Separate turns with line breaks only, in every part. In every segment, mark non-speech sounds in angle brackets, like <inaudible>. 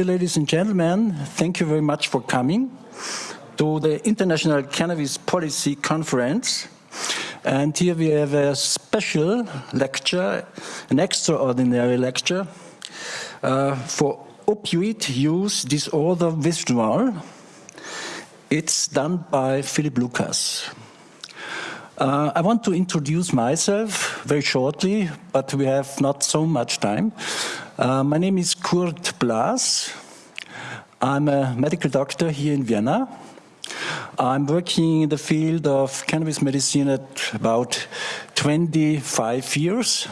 Dear ladies and gentlemen, thank you very much for coming to the International Cannabis Policy Conference. And here we have a special lecture, an extraordinary lecture uh, for opioid use disorder withdrawal. It's done by Philip Lucas. Uh, I want to introduce myself very shortly, but we have not so much time. Uh, my name is Kurt Blaas. I'm a medical doctor here in Vienna. I'm working in the field of cannabis medicine at about 25 years.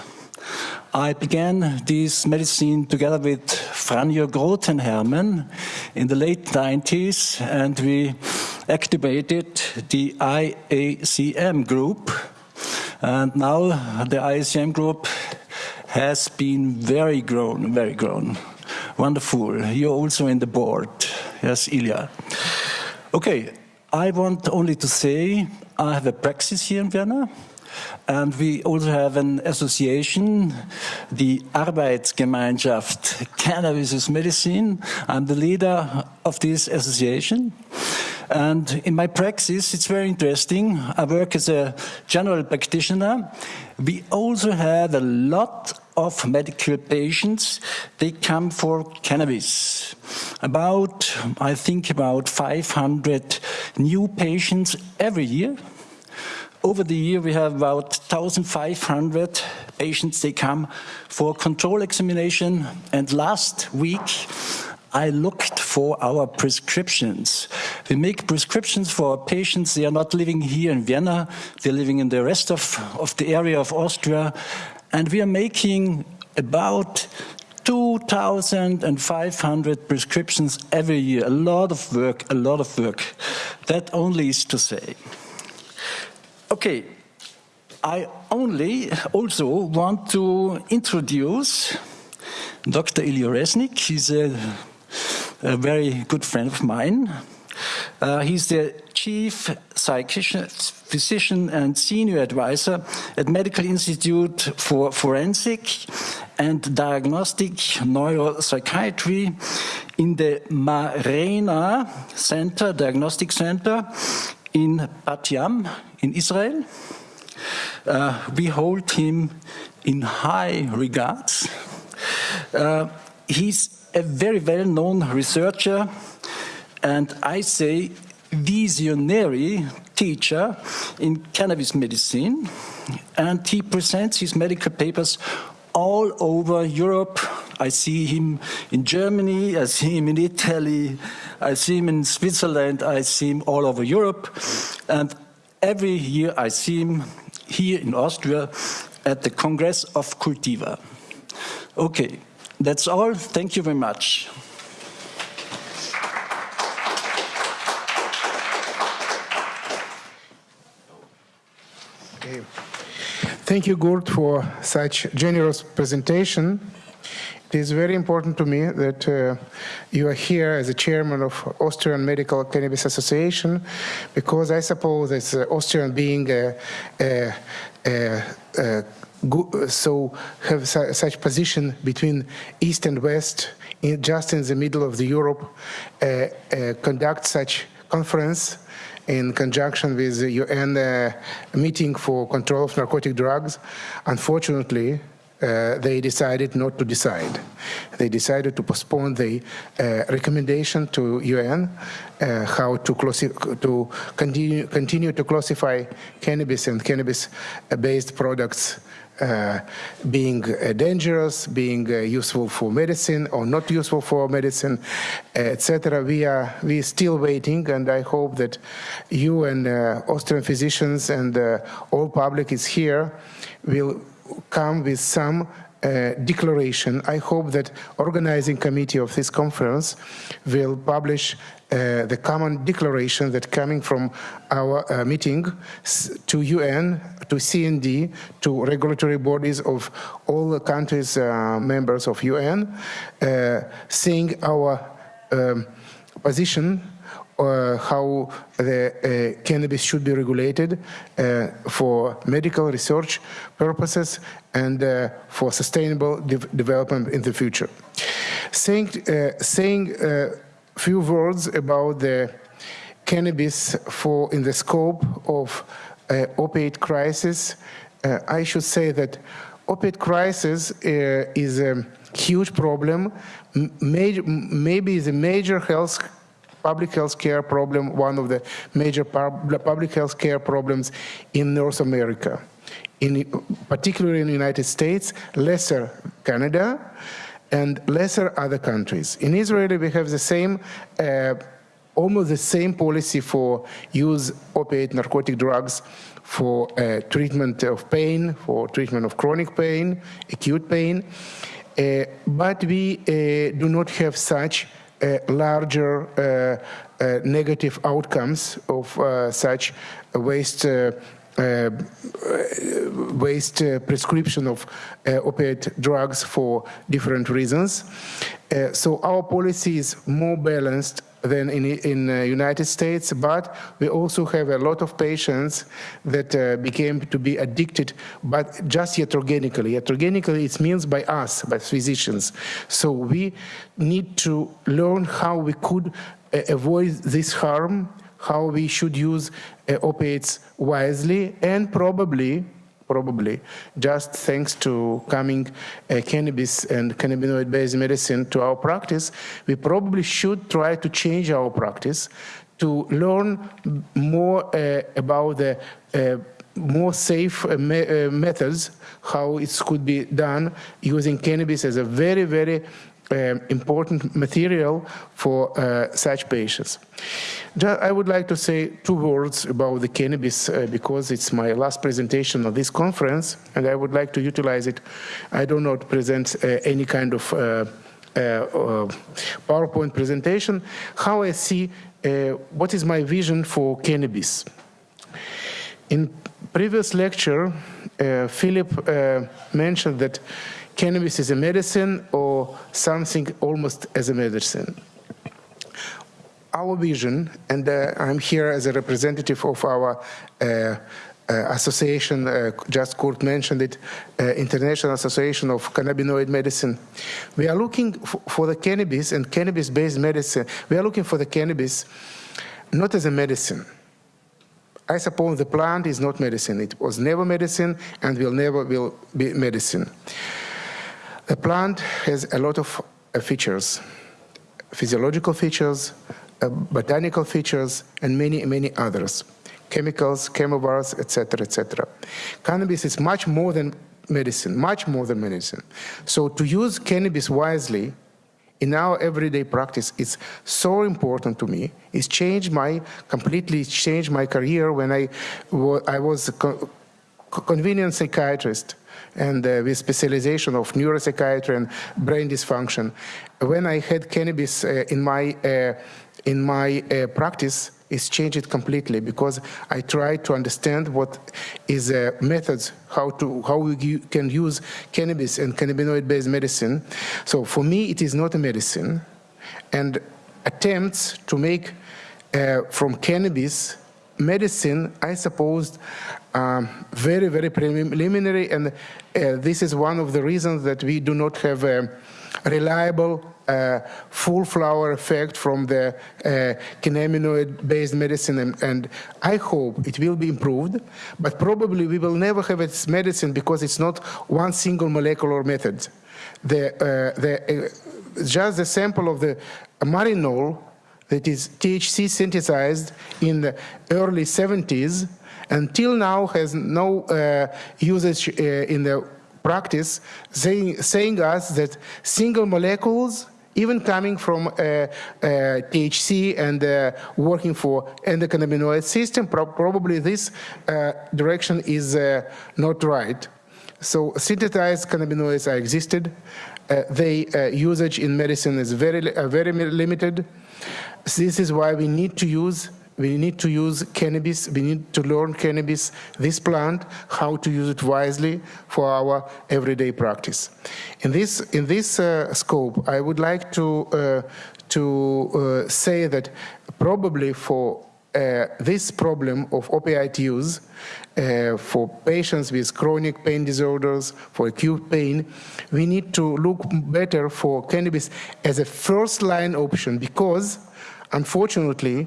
I began this medicine together with Franjo Grotenhermen in the late 90s, and we activated the IACM group. And now the IACM group has been very grown, very grown. Wonderful. You're also in the board. Yes, Ilya. Okay, I want only to say I have a praxis here in Vienna. And we also have an association, the Arbeitsgemeinschaft Cannabis is Medicine. I'm the leader of this association. And in my practice, it's very interesting. I work as a general practitioner. We also have a lot of medical patients. They come for cannabis. About, I think, about 500 new patients every year. Over the year, we have about 1,500 patients. They come for control examination. And last week, I looked for our prescriptions. We make prescriptions for our patients. They are not living here in Vienna. They're living in the rest of, of the area of Austria. And we are making about 2,500 prescriptions every year. A lot of work, a lot of work. That only is to say. Okay, I only also want to introduce Dr. Ilya Reznik. He's a a very good friend of mine. Uh, he's the chief physician and senior advisor at Medical Institute for Forensic and Diagnostic Neuropsychiatry in the Marena Center, Diagnostic Center in Bat Yam in Israel. Uh, we hold him in high regards. Uh, he's a very well-known researcher, and I say visionary teacher in cannabis medicine, and he presents his medical papers all over Europe. I see him in Germany, I see him in Italy, I see him in Switzerland, I see him all over Europe. And every year I see him here in Austria at the Congress of Cultiva. Okay, that's all. Thank you very much.
Okay. Thank you, Kurt, for such generous presentation. It is very important to me that uh, you are here as a chairman of Austrian Medical Cannabis Association, because I suppose as Austrian being a, a, a so have su such position between East and West, in, just in the middle of the Europe, uh, uh, conduct such conference in conjunction with the UN uh, meeting for control of narcotic drugs. Unfortunately, uh, they decided not to decide. They decided to postpone the uh, recommendation to UN uh, how to, to continue, continue to classify cannabis and cannabis-based products being uh, dangerous, being uh, useful for medicine or not useful for medicine, etc. We are we still waiting, and I hope that you and uh, Austrian physicians and uh, all public is here will come with some uh, declaration. I hope that organizing committee of this conference will publish uh, the common declaration that coming from our uh, meeting to UN, to CND, to regulatory bodies of all the countries uh, members of UN, uh, saying our um, position how the uh, cannabis should be regulated uh, for medical research purposes and uh, for sustainable de development in the future. Saying, uh, saying a few words about the cannabis for in the scope of uh, opiate crisis, I should say that opiate crisis is a huge problem, major, maybe the major health public health care problem, one of the major public health care problems in North America, in, particularly in the United States, lesser Canada, and lesser other countries. In Israel, we have the same, uh, almost the same policy for use opiate narcotic drugs for uh, treatment of pain, for treatment of chronic pain, acute pain. Uh, but we uh, do not have such Uh, larger uh, uh, negative outcomes of such waste uh, waste uh, prescription of uh, opiate drugs for different reasons. so our policy is more balanced than in in the United States, but we also have a lot of patients that uh, became to be addicted, but just iatrogenically. Iatrogenically, it means by us, by physicians. So we need to learn how we could uh, avoid this harm, how we should use uh, opiates wisely, and probably probably just thanks to coming uh, cannabis and cannabinoid-based medicine to our practice, we probably should try to change our practice to learn more uh, about the uh, more safe uh, me uh, methods, how it could be done using cannabis as a very, very um, important material for uh, such patients. I would like to say two words about the cannabis uh, because it's my last presentation of this conference and I would like to utilize it. I do not present uh, any kind of uh, uh, uh, PowerPoint presentation. How I see what is my vision for cannabis. In previous lecture, Philip mentioned that cannabis is a medicine or something almost as a medicine. Our vision, and uh, I'm here as a representative of our uh, uh, association, uh, just Kurt mentioned it, uh, International Association of Cannabinoid Medicine. We are looking for the cannabis and cannabis-based medicine. We are looking for the cannabis not as a medicine. I suppose the plant is not medicine. It was never medicine and will never will be medicine. The plant has a lot of uh, features, physiological features, uh, botanical features, and many, many others, chemicals, chemovars, etc., etc. Cannabis is much more than medicine, much more than medicine. So to use cannabis wisely in our everyday practice is so important to me. It's changed my, completely changed my career when I, I was a convenient psychiatrist and uh, with specialization of neuropsychiatry and brain dysfunction. When I had cannabis uh, in my uh, in my uh, practice, it's changed completely because I try to understand what is uh, methods how to how we can use cannabis and cannabinoid-based medicine. So for me, it is not a medicine, and attempts to make uh, from cannabis medicine, I suppose, um, very, very preliminary, and uh, this is one of the reasons that we do not have a reliable uh, full flower effect from the uh, cannabinoid-based medicine, and, and, I hope it will be improved, but probably we will never have its medicine because it's not one single molecular method. The, uh, the, uh, just the sample of the marinol that is THC synthesized in the early 70s until now has no uh, usage uh, in the practice, saying, saying us that single molecules even coming from uh, uh, THC and uh, working for endocannabinoid system, pro probably this uh, direction is uh, not right. So synthesized cannabinoids are existed. Uh, their usage in medicine is very, very limited. This is why we need to use we need to use cannabis, we need to learn cannabis, this plant, how to use it wisely for our everyday practice. In this, in this uh, scope, I would like to, uh, to uh, say that probably for uh, this problem of opioid use uh, for patients with chronic pain disorders, for acute pain, we need to look better for cannabis as a first line option because, unfortunately,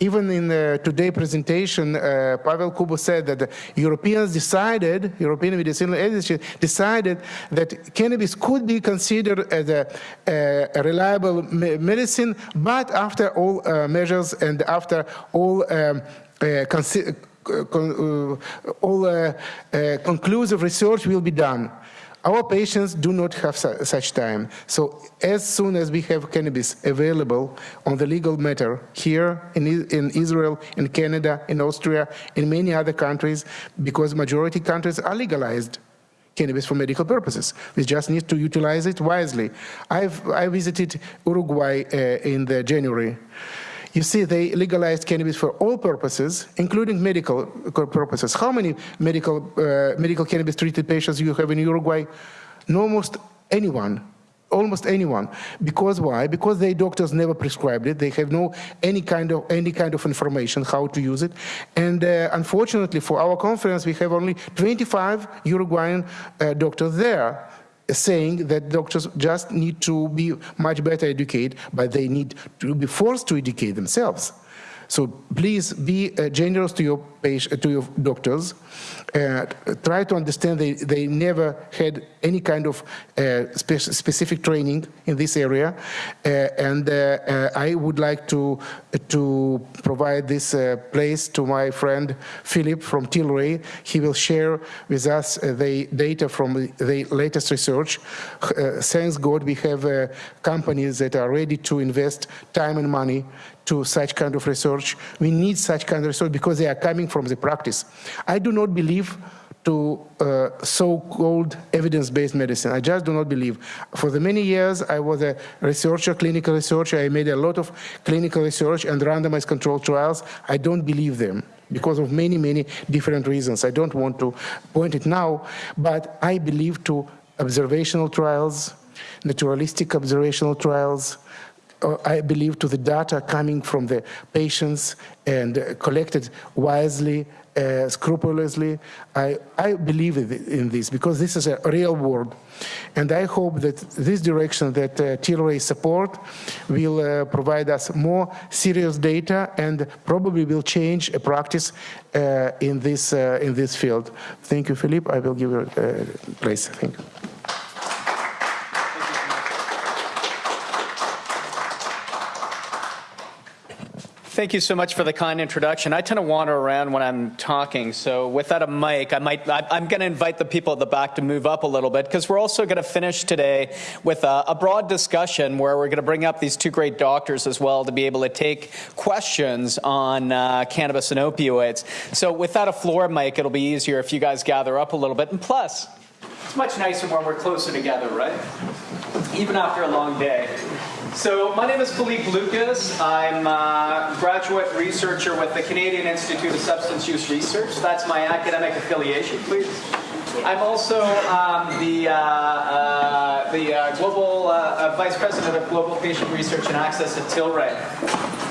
even in the today presentation, uh, Pavel Kubů said that the Europeans decided, European Medicinal Agency decided that cannabis could be considered as a, a reliable me medicine, but after all uh, measures and after all um, uh, uh all uh, uh, conclusive research will be done. Our patients do not have su such time. So as soon as we have cannabis available on the legal matter here in, in Israel, in Canada, in Austria, in many other countries, because majority countries are legalized cannabis for medical purposes. We just need to utilize it wisely. I've, I visited Uruguay uh, in the January. You see, they legalized cannabis for all purposes, including medical purposes. How many medical, uh, medical cannabis treated patients you have in Uruguay? Almost anyone almost anyone. Because why? Because their doctors never prescribed it. They have no any kind of any kind of information how to use it. And uh, unfortunately, for our conference, we have only 25 Uruguayan uh, doctors there saying that doctors just need to be much better educated, but they need to be forced to educate themselves. So please be uh, generous to your patient, to your doctors. Uh, try to understand they, they never had any kind of uh, spe specific training in this area. Uh, and uh, uh, I would like to, to provide this place to my friend Philip from Tilray. He will share with us the data from the latest research. thanks God we have companies that are ready to invest time and money to such kind of research. We need such kind of research because they are coming from the practice. I do not believe to uh, so-called evidence-based medicine. I just do not believe. For the many years, I was a researcher, clinical researcher. I made a lot of clinical research and randomized controlled trials. I don't believe them because of many, many different reasons. I don't want to point it now, but I believe to observational trials, naturalistic observational trials, uh, I believe, to the data coming from the patients and uh, collected wisely, uh, scrupulously. I, I believe in this because this is a real world. And I hope that this direction that uh, Tilray support will uh, provide us more serious data and probably will change a practice uh, in, this, uh, in this field. Thank you, Philippe. I will give you a place. Thank you.
Thank you so much for the kind introduction. I tend to wander around when I'm talking, so without a mic, I might, I, am going to invite the people at the back to move up a little bit because we're also going to finish today with a, a broad discussion where we're going to bring up these two great doctors as well to be able to take questions on uh, cannabis and opioids. So without a floor mic, it'll be easier if you guys gather up a little bit. And plus, it's much nicer when we're closer together, right? Even after a long day. So my name is Philippe Lucas. I'm a graduate researcher with the Canadian Institute of Substance Use Research. That's my academic affiliation, please. I'm also um, the, uh, uh, the uh, global uh, uh, vice president of global patient research and access at Tilray.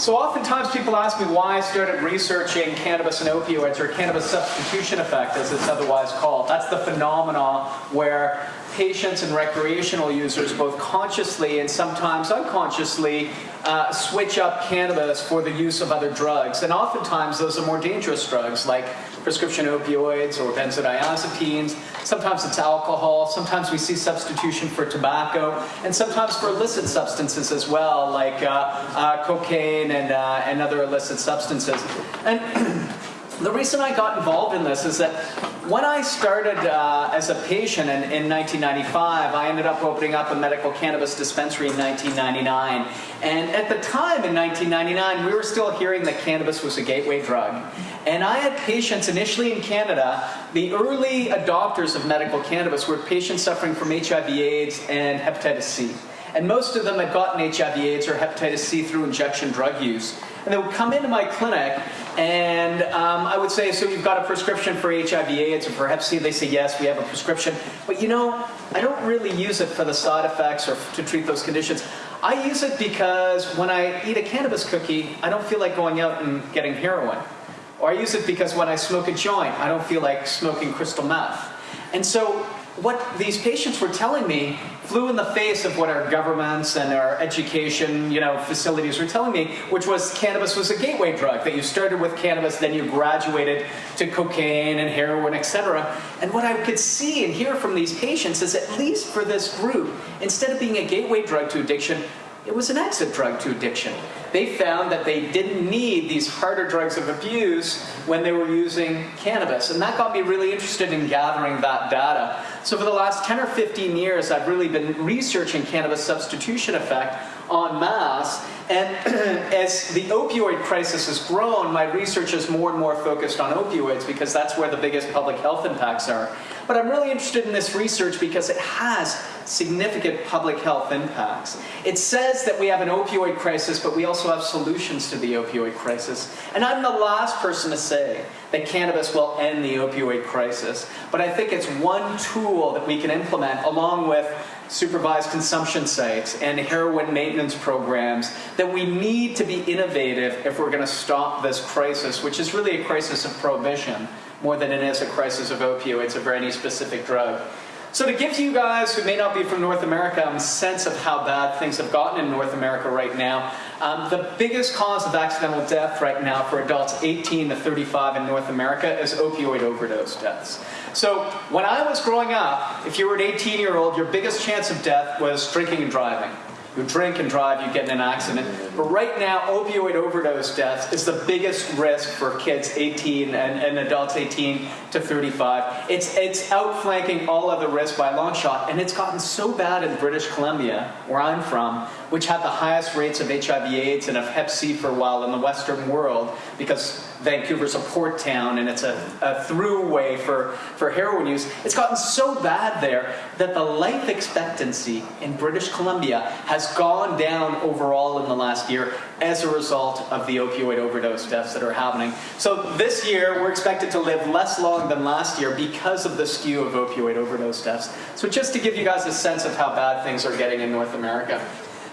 So oftentimes people ask me why I started researching cannabis and opioids or cannabis substitution effect as it's otherwise called. That's the phenomenon where patients and recreational users both consciously and sometimes unconsciously uh, switch up cannabis for the use of other drugs. And oftentimes those are more dangerous drugs like prescription opioids or benzodiazepines. Sometimes it's alcohol. Sometimes we see substitution for tobacco. And sometimes for illicit substances as well, like uh, uh, cocaine and, uh, and other illicit substances. And <clears throat> The reason I got involved in this is that when I started uh, as a patient in, in 1995, I ended up opening up a medical cannabis dispensary in 1999. And at the time in 1999, we were still hearing that cannabis was a gateway drug. And I had patients initially in Canada, the early adopters of medical cannabis were patients suffering from HIV AIDS and hepatitis C. And most of them had gotten HIV AIDS or hepatitis C through injection drug use. And they would come into my clinic and um, I would say, so you've got a prescription for HIV AIDS or for Hep C? They say, yes, we have a prescription. But you know, I don't really use it for the side effects or to treat those conditions. I use it because when I eat a cannabis cookie, I don't feel like going out and getting heroin. Or I use it because when I smoke a joint, I don't feel like smoking crystal meth. And so what these patients were telling me flew in the face of what our governments and our education you know, facilities were telling me, which was cannabis was a gateway drug, that you started with cannabis, then you graduated to cocaine and heroin, etc. And what I could see and hear from these patients is at least for this group, instead of being a gateway drug to addiction, it was an exit drug to addiction. They found that they didn't need these harder drugs of abuse when they were using cannabis. And that got me really interested in gathering that data. So for the last 10 or 15 years, I've really been researching cannabis substitution effect en masse. And <clears throat> as the opioid crisis has grown, my research is more and more focused on opioids because that's where the biggest public health impacts are. But I'm really interested in this research because it has significant public health impacts. It says that we have an opioid crisis, but we also have solutions to the opioid crisis. And I'm the last person to say that cannabis will end the opioid crisis. But I think it's one tool that we can implement along with supervised consumption sites and heroin maintenance programs that we need to be innovative if we're going to stop this crisis, which is really a crisis of prohibition more than it is a crisis of opioids or any specific drug. So to give to you guys who may not be from North America a sense of how bad things have gotten in North America right now, um, the biggest cause of accidental death right now for adults 18 to 35 in North America is opioid overdose deaths. So when I was growing up, if you were an 18 year old, your biggest chance of death was drinking and driving. You drink and drive, you get in an accident. But right now, opioid overdose deaths is the biggest risk for kids 18 and, and adults 18 to 35. It's, it's outflanking all other risks by a long shot, and it's gotten so bad in British Columbia, where I'm from, which had the highest rates of HIV AIDS and of Hep C for a while in the Western world, because Vancouver's a port town and it's a, a throughway for, for heroin use. It's gotten so bad there that the life expectancy in British Columbia has gone down overall in the last year as a result of the opioid overdose deaths that are happening. So this year, we're expected to live less long than last year because of the skew of opioid overdose deaths. So just to give you guys a sense of how bad things are getting in North America.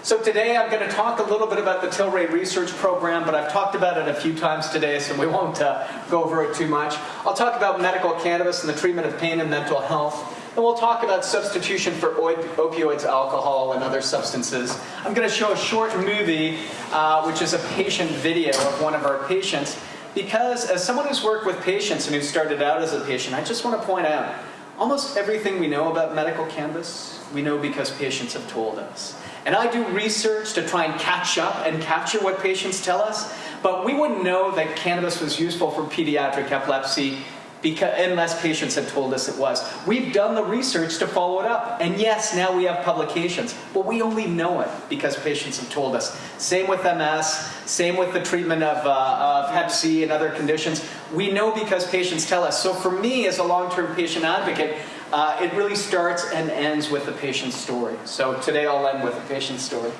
So today I'm going to talk a little bit about the Tilray Research Program, but I've talked about it a few times today, so we won't uh, go over it too much. I'll talk about medical cannabis and the treatment of pain and mental health. And we'll talk about substitution for opioids, alcohol, and other substances. I'm going to show a short movie, uh, which is a patient video of one of our patients, because as someone who's worked with patients and who started out as a patient, I just want to point out, almost everything we know about medical cannabis, we know because patients have told us. And I do research to try and catch up and capture what patients tell us, but we wouldn't know that cannabis was useful for pediatric epilepsy because, unless patients had told us it was. We've done the research to follow it up. And yes, now we have publications, but we only know it because patients have told us. Same with MS, same with the treatment of, uh, of Hep C and other conditions. We know because patients tell us. So for me, as a long-term patient advocate, uh, it really starts and ends with the patient's story. So today I'll end with a patient's story.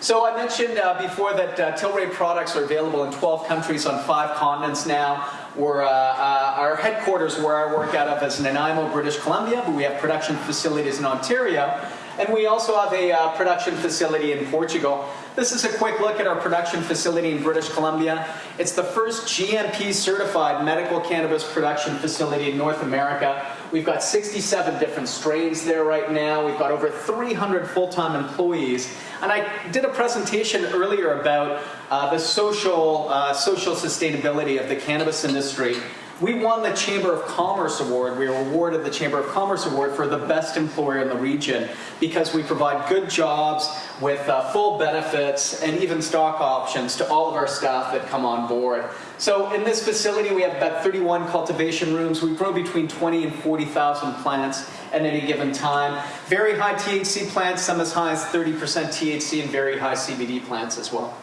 So I mentioned uh, before that uh, Tilray products are available in 12 countries on five continents now. We're, uh, uh, our headquarters where I work out of is Nanaimo, British Columbia, but we have production facilities in Ontario. And we also have a uh, production facility in Portugal. This is a quick look at our production facility in British Columbia. It's the first GMP certified medical cannabis production facility in North America. We've got 67 different strains there right now. We've got over 300 full-time employees. And I did a presentation earlier about uh, the social, uh, social sustainability of the cannabis industry. We won the Chamber of Commerce Award. We were awarded the Chamber of Commerce Award for the best employer in the region because we provide good jobs with uh, full benefits and even stock options to all of our staff that come on board. So in this facility, we have about 31 cultivation rooms. We grow between 20 and 40,000 plants at any given time. Very high THC plants, some as high as 30% THC, and very high CBD plants as well.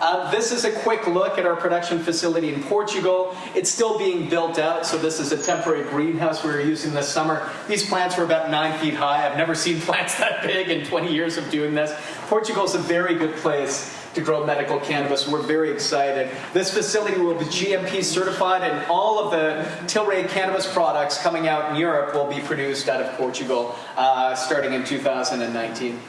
Uh, this is a quick look at our production facility in Portugal. It's still being built out, so this is a temporary greenhouse we were using this summer. These plants were about nine feet high. I've never seen <laughs> plants that big in 20 years of doing this. Portugal is a very good place to grow medical cannabis. We're very excited. This facility will be GMP certified and all of the Tilray cannabis products coming out in Europe will be produced out of Portugal uh, starting in 2019.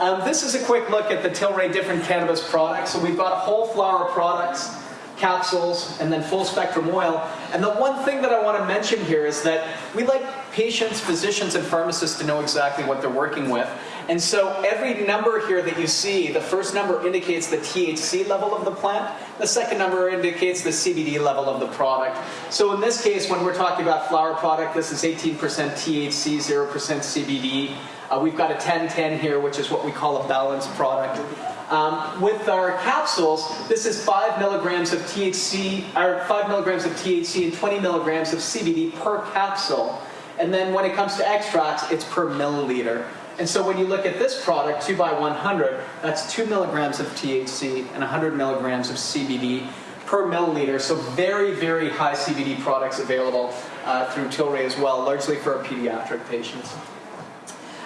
Um, this is a quick look at the Tilray different cannabis products. So we've got whole flower products, capsules, and then full spectrum oil. And the one thing that I want to mention here is that we like patients, physicians, and pharmacists to know exactly what they're working with. And so every number here that you see, the first number indicates the THC level of the plant, the second number indicates the CBD level of the product. So in this case, when we're talking about flower product, this is 18% THC, 0% CBD. Uh, we've got a 10-10 here, which is what we call a balanced product. Um, with our capsules, this is 5 milligrams of THC, or 5 milligrams of THC and 20 milligrams of CBD per capsule. And then when it comes to extracts, it's per milliliter. And so when you look at this product, 2 by 100, that's 2 milligrams of THC and 100 milligrams of CBD per milliliter. So very, very high CBD products available uh, through Tilray as well, largely for our pediatric patients.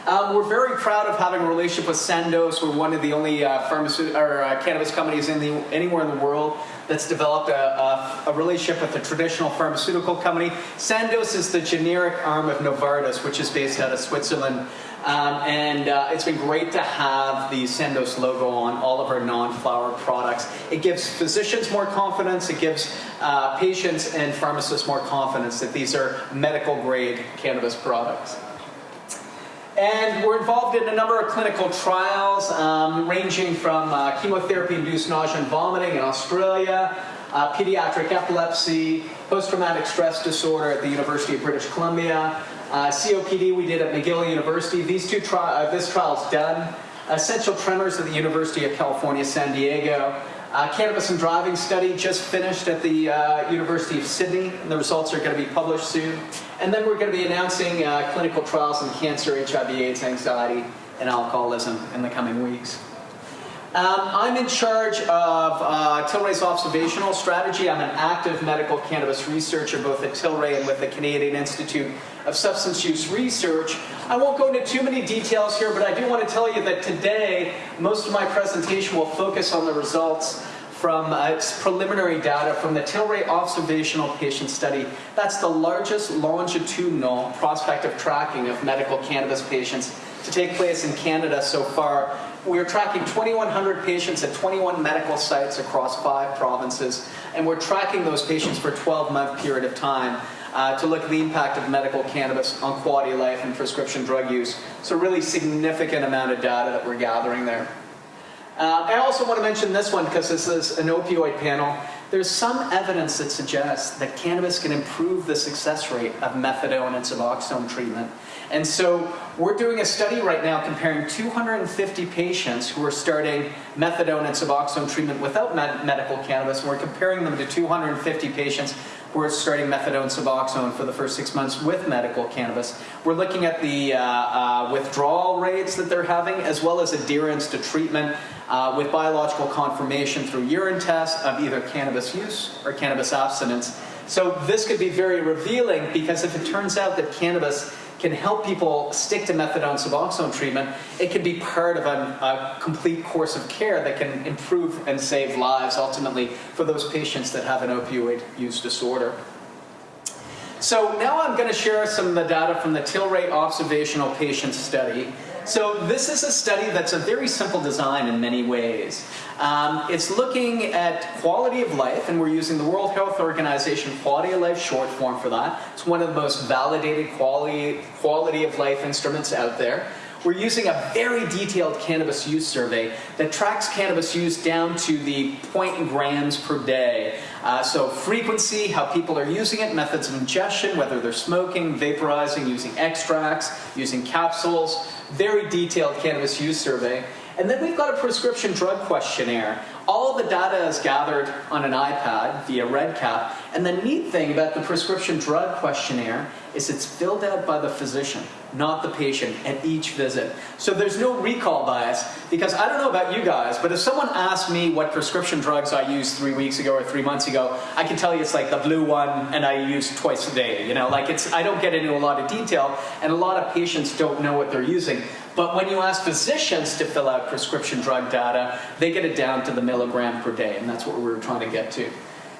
Um, we're very proud of having a relationship with Sandoz. We're one of the only uh, or, uh, cannabis companies in the, anywhere in the world that's developed a, a, a, relationship with a traditional pharmaceutical company. Sandoz is the generic arm of Novartis, which is based out of Switzerland. Um, and uh, it's been great to have the Sandoz logo on all of our non-flower products. It gives physicians more confidence, it gives uh, patients and pharmacists more confidence that these are medical grade cannabis products. And we're involved in a number of clinical trials, um, ranging from uh, chemotherapy-induced nausea and vomiting in Australia, uh, pediatric epilepsy, post-traumatic stress disorder at the University of British Columbia, uh, COPD we did at McGill University. These two tri uh, this trial's done. Essential tremors at the University of California, San Diego. Uh, cannabis and driving study just finished at the uh, University of Sydney, and the results are going to be published soon. And then we're going to be announcing uh, clinical trials in cancer, HIV, AIDS, anxiety, and alcoholism in the coming weeks. Um, I'm in charge of uh, Tilray's observational strategy. I'm an active medical cannabis researcher both at Tilray and with the Canadian Institute of Substance Use Research. I won't go into too many details here, but I do want to tell you that today most of my presentation will focus on the results from uh, preliminary data from the Tilray Observational Patient Study. That's the largest longitudinal prospective tracking of medical cannabis patients to take place in Canada so far we're tracking 2,100 patients at 21 medical sites across five provinces, and we're tracking those patients for a 12-month period of time uh, to look at the impact of medical cannabis on quality of life and prescription drug use. So really significant amount of data that we're gathering there. Uh, I also want to mention this one because this is an opioid panel. There's some evidence that suggests that cannabis can improve the success rate of methadone and Suboxone treatment. And so we're doing a study right now comparing 250 patients who are starting methadone and Suboxone treatment without med medical cannabis, and we're comparing them to 250 patients who are starting methadone Suboxone for the first six months with medical cannabis. We're looking at the uh, uh, withdrawal rates that they're having, as well as adherence to treatment uh, with biological confirmation through urine tests of either cannabis use or cannabis abstinence. So this could be very revealing because if it turns out that cannabis can help people stick to methadone Suboxone treatment, it can be part of a, a, complete course of care that can improve and save lives ultimately for those patients that have an opioid use disorder. So now I'm going to share some of the data from the Tilray Observational Patient Study. So this is a study that's a very simple design in many ways. Um, it's looking at quality of life, and we're using the World Health Organization Quality of Life short form for that. It's one of the most validated quality, quality of life instruments out there. We're using a very detailed cannabis use survey that tracks cannabis use down to the point grams per day. Uh, so frequency, how people are using it, methods of ingestion, whether they're smoking, vaporizing, using extracts, using capsules, very detailed cannabis use survey. And then we've got a prescription drug questionnaire. All the data is gathered on an iPad via REDCap. And the neat thing about the prescription drug questionnaire is it's filled out by the physician, not the patient, at each visit. So there's no recall bias because I don't know about you guys, but if someone asked me what prescription drugs I used three weeks ago or three months ago, I can tell you it's like the blue one and I use twice a day. You know, like it's, I don't get into a lot of detail and a lot of patients don't know what they're using. But when you ask physicians to fill out prescription drug data, they get it down to the milligram per day, and that's what we were trying to get to.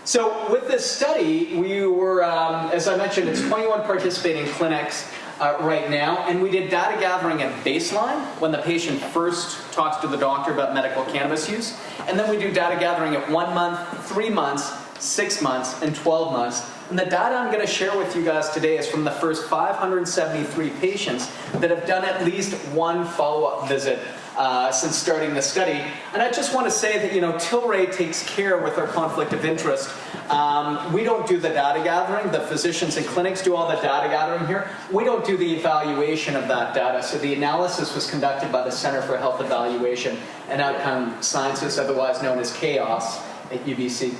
So with this study, we were, um, as I mentioned, it's 21 participating clinics. uh, right now. And we did data gathering at baseline when the patient first talks to the doctor about medical cannabis use. And then we do data gathering at one month, three months, six months, and 12 months. And the data I'm going to share with you guys today is from the first 573 patients that have done at least one follow-up visit uh, since starting the study. And I just want to say that, you know, Tilray takes care with our conflict of interest. Um, we don't do the data gathering. The physicians and clinics do all the data gathering here. We don't do the evaluation of that data. So the analysis was conducted by the Center for Health Evaluation and Outcome Sciences, otherwise known as CHÉOS at UBC.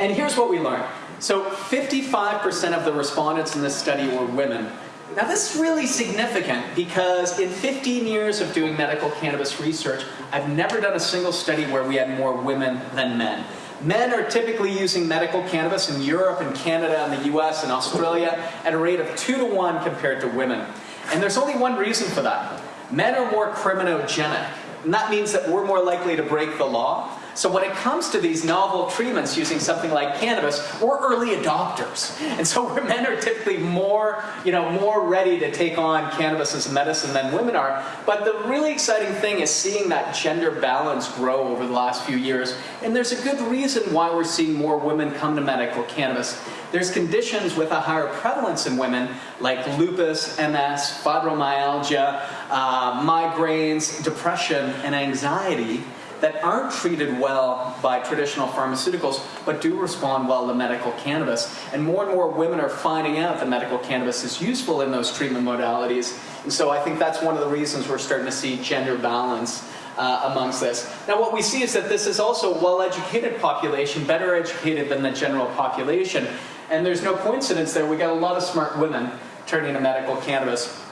And here's what we learned. So 55% of the respondents in this study were women. Now this is really significant because in 15 years of doing medical cannabis research, I've never done a single study where we had more women than men. Men are typically using medical cannabis in Europe and Canada and the US and Australia at a rate of two to one compared to women. And there's only one reason for that. Men are more criminogenic. And that means that we're more likely to break the law. So when it comes to these novel treatments using something like cannabis, we're early adopters. And so <laughs> men are typically more, you know, more ready to take on cannabis as medicine than women are. But the really exciting thing is seeing that gender balance grow over the last few years. And there's a good reason why we're seeing more women come to medical cannabis. There's conditions with a higher prevalence in women like lupus, MS, fibromyalgia, uh, migraines, depression, and anxiety that aren't treated well by traditional pharmaceuticals, but do respond well to medical cannabis. And more and more women are finding out that medical cannabis is useful in those treatment modalities. And so I think that's one of the reasons we're starting to see gender balance uh, amongst this. Now what we see is that this is also a well-educated population, better educated than the general population. And there's no coincidence there. We got a lot of smart women turning to medical cannabis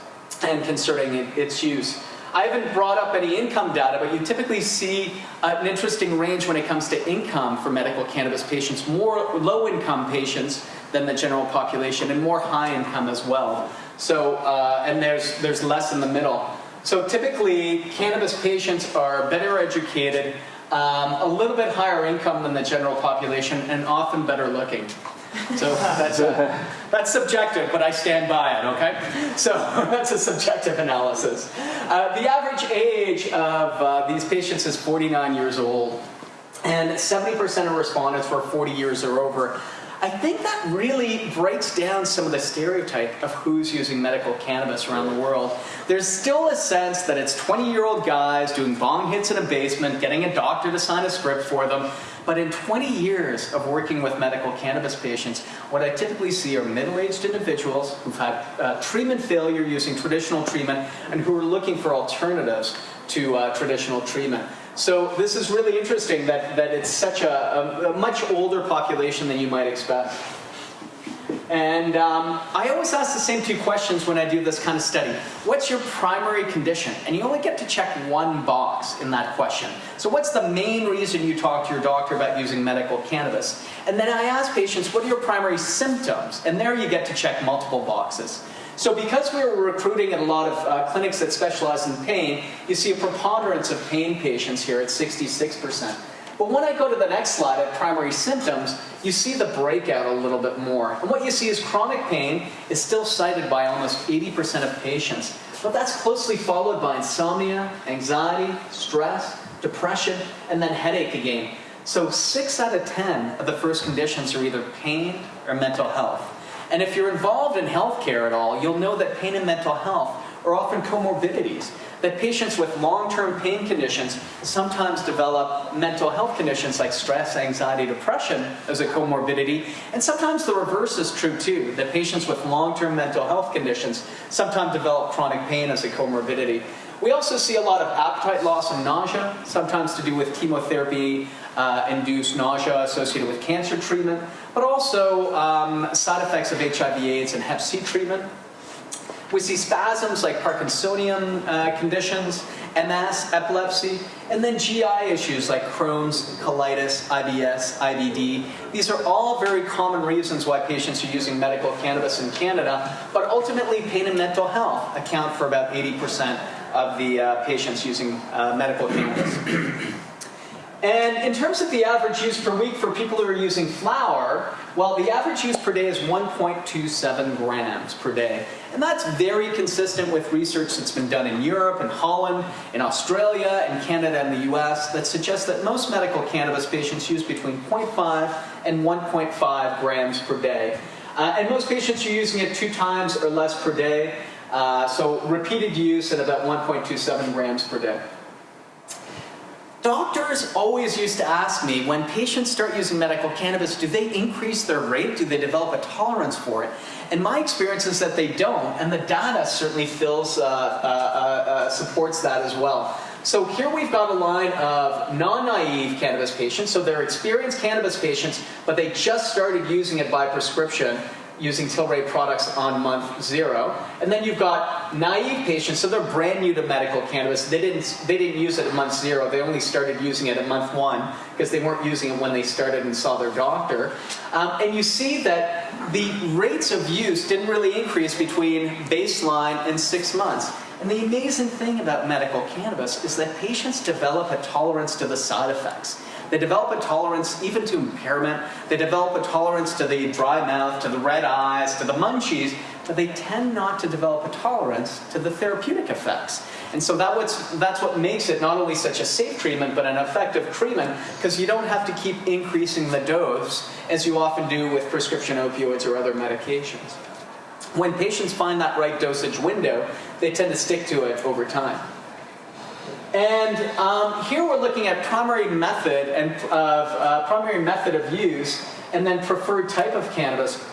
and concerning its use. I haven't brought up any income data, but you typically see an interesting range when it comes to income for medical cannabis patients. More low-income patients than the general population, and more high income as well. So, uh, and there's, there's less in the middle. So typically, cannabis patients are better educated, um, a little bit higher income than the general population, and often better looking. So that's, uh, that's subjective, but I stand by it, okay? So <laughs> that's a subjective analysis. Uh, the average age of uh, these patients is 49 years old, and 70% of respondents were 40 years or over. I think that really breaks down some of the stereotype of who's using medical cannabis around the world. There's still a sense that it's 20-year-old guys doing bong hits in a basement, getting a doctor to sign a script for them. But in 20 years of working with medical cannabis patients, what I typically see are middle-aged individuals who've had uh, treatment failure using traditional treatment and who are looking for alternatives to uh, traditional treatment. So this is really interesting that, that it's such a, a, a much older population than you might expect. And um, I always ask the same two questions when I do this kind of study. What's your primary condition? And you only get to check one box in that question. So what's the main reason you talk to your doctor about using medical cannabis? And then I ask patients, what are your primary symptoms? And there you get to check multiple boxes. So because we were recruiting at a lot of uh, clinics that specialize in pain, you see a preponderance of pain patients here at 66%. But when I go to the next slide at primary symptoms, you see the breakout a little bit more. And what you see is chronic pain is still cited by almost 80% of patients. But that's closely followed by insomnia, anxiety, stress, depression, and then headache again. So 6 out of 10 of the first conditions are either pain or mental health. And if you're involved in healthcare at all, you'll know that pain and mental health are often comorbidities. That patients with long-term pain conditions sometimes develop mental health conditions like stress, anxiety, depression as a comorbidity. And sometimes the reverse is true too, that patients with long-term mental health conditions sometimes develop chronic pain as a comorbidity. We also see a lot of appetite loss and nausea, sometimes to do with chemotherapy uh, nausea associated with cancer treatment, but also um, side effects of HIV AIDS and Hep C treatment. We see spasms like Parkinsonian uh, conditions, MS, epilepsy, and then GI issues like Crohn's, colitis, IBS, IBD. These are all very common reasons why patients are using medical cannabis in Canada, but ultimately pain and mental health account for about 80% of the uh, patients using uh, medical cannabis. And in terms of the average use per week for people who are using flower, well, the average use per day is 1.27 grams per day. And that's very consistent with research that's been done in Europe, in Holland, in Australia, in Canada, and the US that suggests that most medical cannabis patients use between 0.5 and 1.5 grams per day. Uh, and most patients are using it two times or less per day. Uh, so repeated use at about 1.27 grams per day. Doctors always used to ask me, when patients start using medical cannabis, do they increase their rate? Do they develop a tolerance for it? And my experience is that they don't, and the data certainly fills, uh, uh, uh, uh supports that as well. So here we've got a line of non-naive cannabis patients, so they're experienced cannabis patients, but they just started using it by prescription, using Tilray products on month zero. And then you've got naive patients, so they're brand new to medical cannabis. They didn't, they didn't use it at month zero. They only started using it at month one because they weren't using it when they started and saw their doctor. Um, and you see that the rates of use didn't really increase between baseline and six months. And the amazing thing about medical cannabis is that patients develop a tolerance to the side effects. They develop a tolerance even to impairment. They develop a tolerance to the dry mouth, to the red eyes, to the munchies, but they tend not to develop a tolerance to the therapeutic effects. And so that what's, that's what makes it not only such a safe treatment, but an effective treatment, because you don't have to keep increasing the dose, as you often do with prescription opioids or other medications. When patients find that right dosage window, they tend to stick to it over time. And um, here we're looking at primary method and of uh, primary method of use, and then preferred type of cannabis.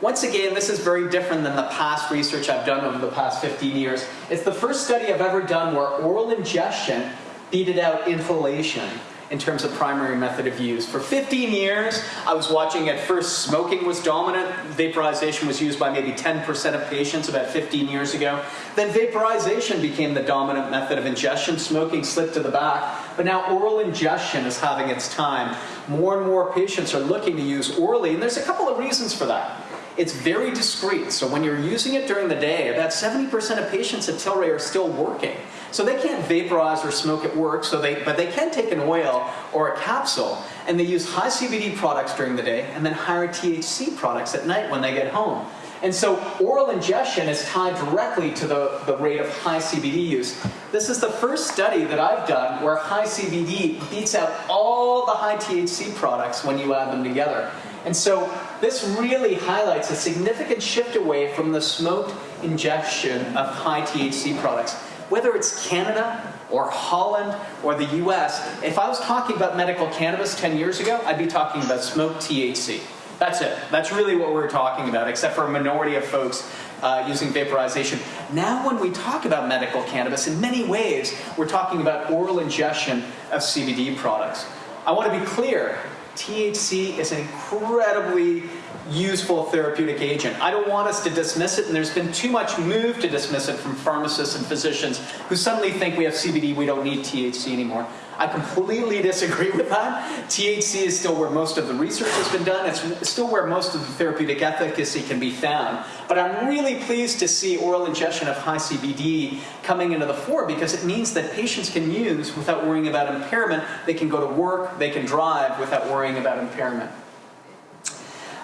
Once again, this is very different than the past research I've done over the past 15 years. It's the first study I've ever done where oral ingestion beated out inhalation in terms of primary method of use. For 15 years, I was watching at first smoking was dominant. Vaporization was used by maybe 10% of patients about 15 years ago. Then vaporization became the dominant method of ingestion. Smoking slipped to the back. But now oral ingestion is having its time. More and more patients are looking to use orally, and there's a couple of reasons for that. It's very discreet, so when you're using it during the day, about 70% of patients at Tilray are still working. So they can't vaporize or smoke at work, so they, but they can take an oil or a capsule, and they use high CBD products during the day and then higher THC products at night when they get home. And so oral ingestion is tied directly to the, the rate of high CBD use. This is the first study that I've done where high CBD beats out all the high THC products when you add them together. And so this really highlights a significant shift away from the smoked ingestion of high THC products whether it's Canada or Holland or the US, if I was talking about medical cannabis 10 years ago, I'd be talking about smoked THC. That's it. That's really what we're talking about, except for a minority of folks uh, using vaporization. Now when we talk about medical cannabis, in many ways, we're talking about oral ingestion of CBD products. I want to be clear, THC is an incredibly useful therapeutic agent. I don't want us to dismiss it, and there's been too much move to dismiss it from pharmacists and physicians who suddenly think we have CBD, we don't need THC anymore. I completely disagree with that. THC is still where most of the research has been done. It's still where most of the therapeutic efficacy can be found. But I'm really pleased to see oral ingestion of high CBD coming into the fore because it means that patients can use without worrying about impairment. They can go to work, they can drive without worrying about impairment.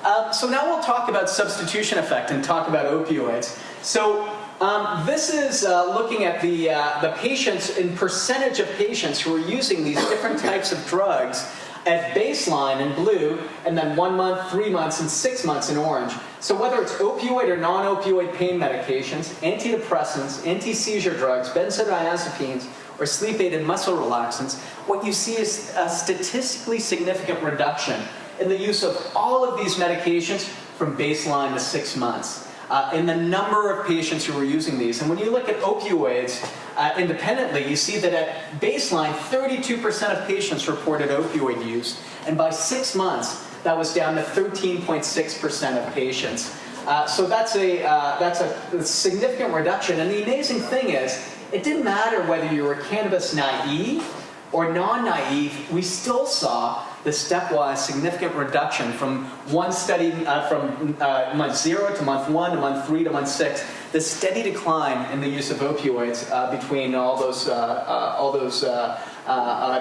Um, so now we'll talk about substitution effect and talk about opioids. So um, this is uh, looking at the, uh, the patients in percentage of patients who are using these different types of drugs at baseline in blue, and then one month, three months, and six months in orange. So whether it's opioid or non-opioid pain medications, antidepressants, anti-seizure drugs, benzodiazepines, or sleep aid and muscle relaxants, what you see is a statistically significant reduction in the use of all of these medications from baseline to six months. Uh, in the number of patients who were using these. And when you look at opioids uh, independently, you see that at baseline, 32% of patients reported opioid use. And by six months, that was down to 13.6% of patients. Uh, so that's, a, uh, that's a significant reduction. And the amazing thing is, it didn't matter whether you were cannabis naive or non-naive, we still saw the stepwise significant reduction from one study, uh, from uh, month zero to month one to month three to month six. The steady decline in the use of opioids uh, between all those, uh, uh, all those uh,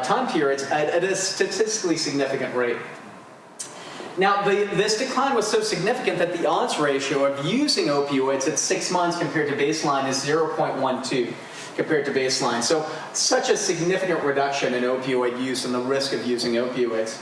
time periods at, at, a statistically significant rate. Now, the, this decline was so significant that the odds ratio of using opioids at six months compared to baseline is 0.12 compared to baseline. So such a significant reduction in opioid use and the risk of using opioids.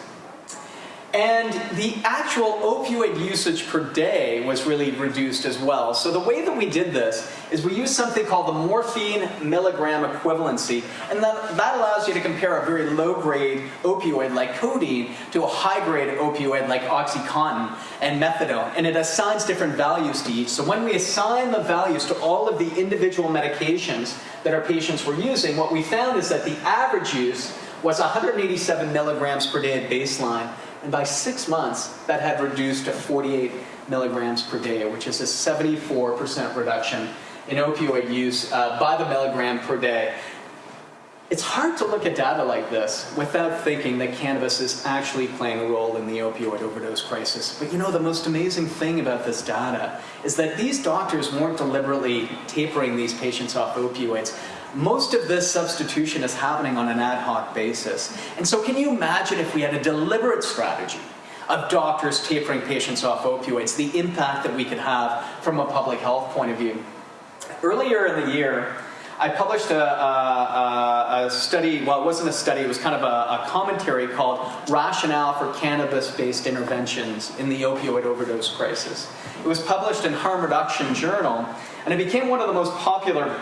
And the actual opioid usage per day was really reduced as well. So the way that we did this is we used something called the morphine milligram equivalency. And that, that allows you to compare a very low-grade opioid like codeine to a high-grade opioid like OxyContin and methadone. And it assigns different values to each. So when we assign the values to all of the individual medications that our patients were using, what we found is that the average use was 187 milligrams per day at baseline and by six months, that had reduced to 48 milligrams per day, which is a 74% reduction in opioid use uh, by the milligram per day. It's hard to look at data like this without thinking that cannabis is actually playing a role in the opioid overdose crisis. But you know, the most amazing thing about this data is that these doctors weren't deliberately tapering these patients off opioids most of this substitution is happening on an ad hoc basis. And so can you imagine if we had a deliberate strategy of doctors tapering patients off opioids, the impact that we could have from a public health point of view? Earlier in the year, I published a, a, a, study, well it wasn't a study, it was kind of a, a commentary called Rationale for Cannabis-Based Interventions in the Opioid Overdose Crisis. It was published in Harm Reduction Journal, and it became one of the most popular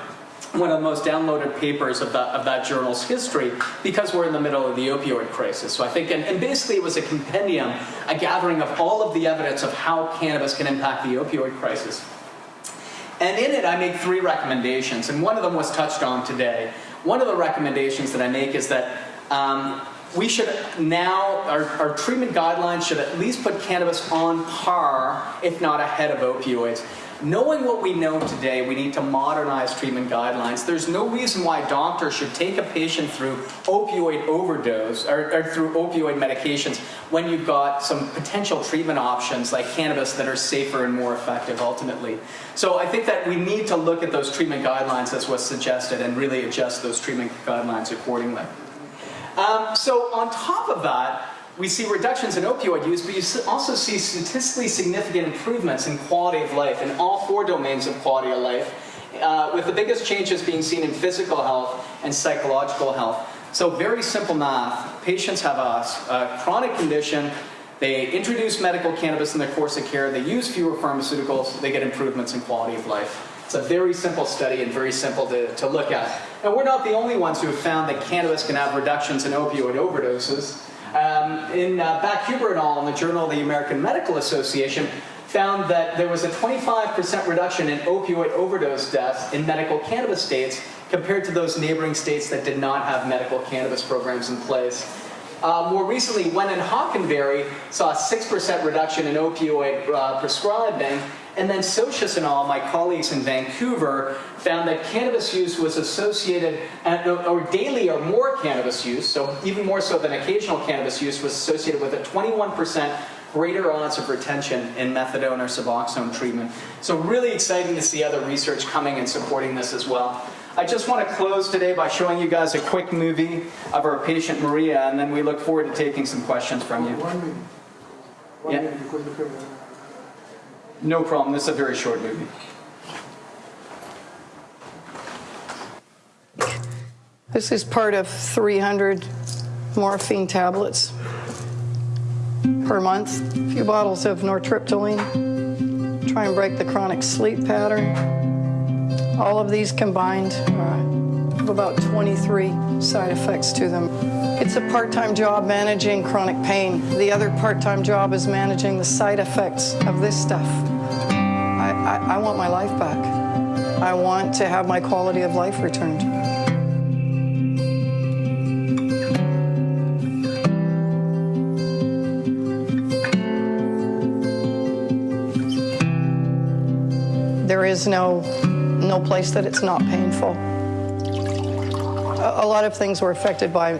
one of the most downloaded papers of that, of that journal's history because we're in the middle of the opioid crisis. So I think, and, and, basically it was a compendium, a gathering of all of the evidence of how cannabis can impact the opioid crisis. And in it I make three recommendations, and one of them was touched on today. One of the recommendations that I make is that um, we should now, our, our, treatment guidelines should at least put cannabis on par, if not ahead of opioids. Knowing what we know today, we need to modernize treatment guidelines. There's no reason why doctors should take a patient through opioid overdose or, or, through opioid medications when you've got some potential treatment options like cannabis that are safer and more effective ultimately. So I think that we need to look at those treatment guidelines as was suggested and really adjust those treatment guidelines accordingly. Um, so on top of that, we see reductions in opioid use, but you also see statistically significant improvements in quality of life in all four domains of quality of life, uh, with the biggest changes being seen in physical health and psychological health. So very simple math. Patients have a, a chronic condition, they introduce medical cannabis in their course of care, they use fewer pharmaceuticals, they get improvements in quality of life. It's a very simple study and very simple to, to look at. And we're not the only ones who have found that cannabis can have reductions in opioid overdoses. Um, in uh, Bachhuber et al. in the Journal of the American Medical Association found that there was a 25% reduction in opioid overdose deaths in medical cannabis states compared to those neighboring states that did not have medical cannabis programs in place. Uh, more recently, Wen and Hockenberry saw a 6% reduction in opioid uh, prescribing and then Socías and all, my colleagues in Vancouver, found that cannabis use was associated, or daily or more cannabis use, so even more so than occasional cannabis use, was associated with a 21% greater odds of retention in methadone or Suboxone treatment. So really exciting to see other research coming and supporting this as well. I just want to close today by showing you guys a quick movie of our patient Maria, and then we look forward to taking some questions from you.
One minute. One
yeah.
minute
no problem. This is a very short movie.
This is part of 300 morphine tablets per month. A few bottles of nortriptyline. Try and break the chronic sleep pattern. All of these combined uh, have about 23 side effects to them. It's a part-time job managing chronic pain. The other part-time job is managing the side effects of this stuff. I, I, want my life back. I want to have my quality of life returned. There is no, no place that it's not painful a lot of things were affected by,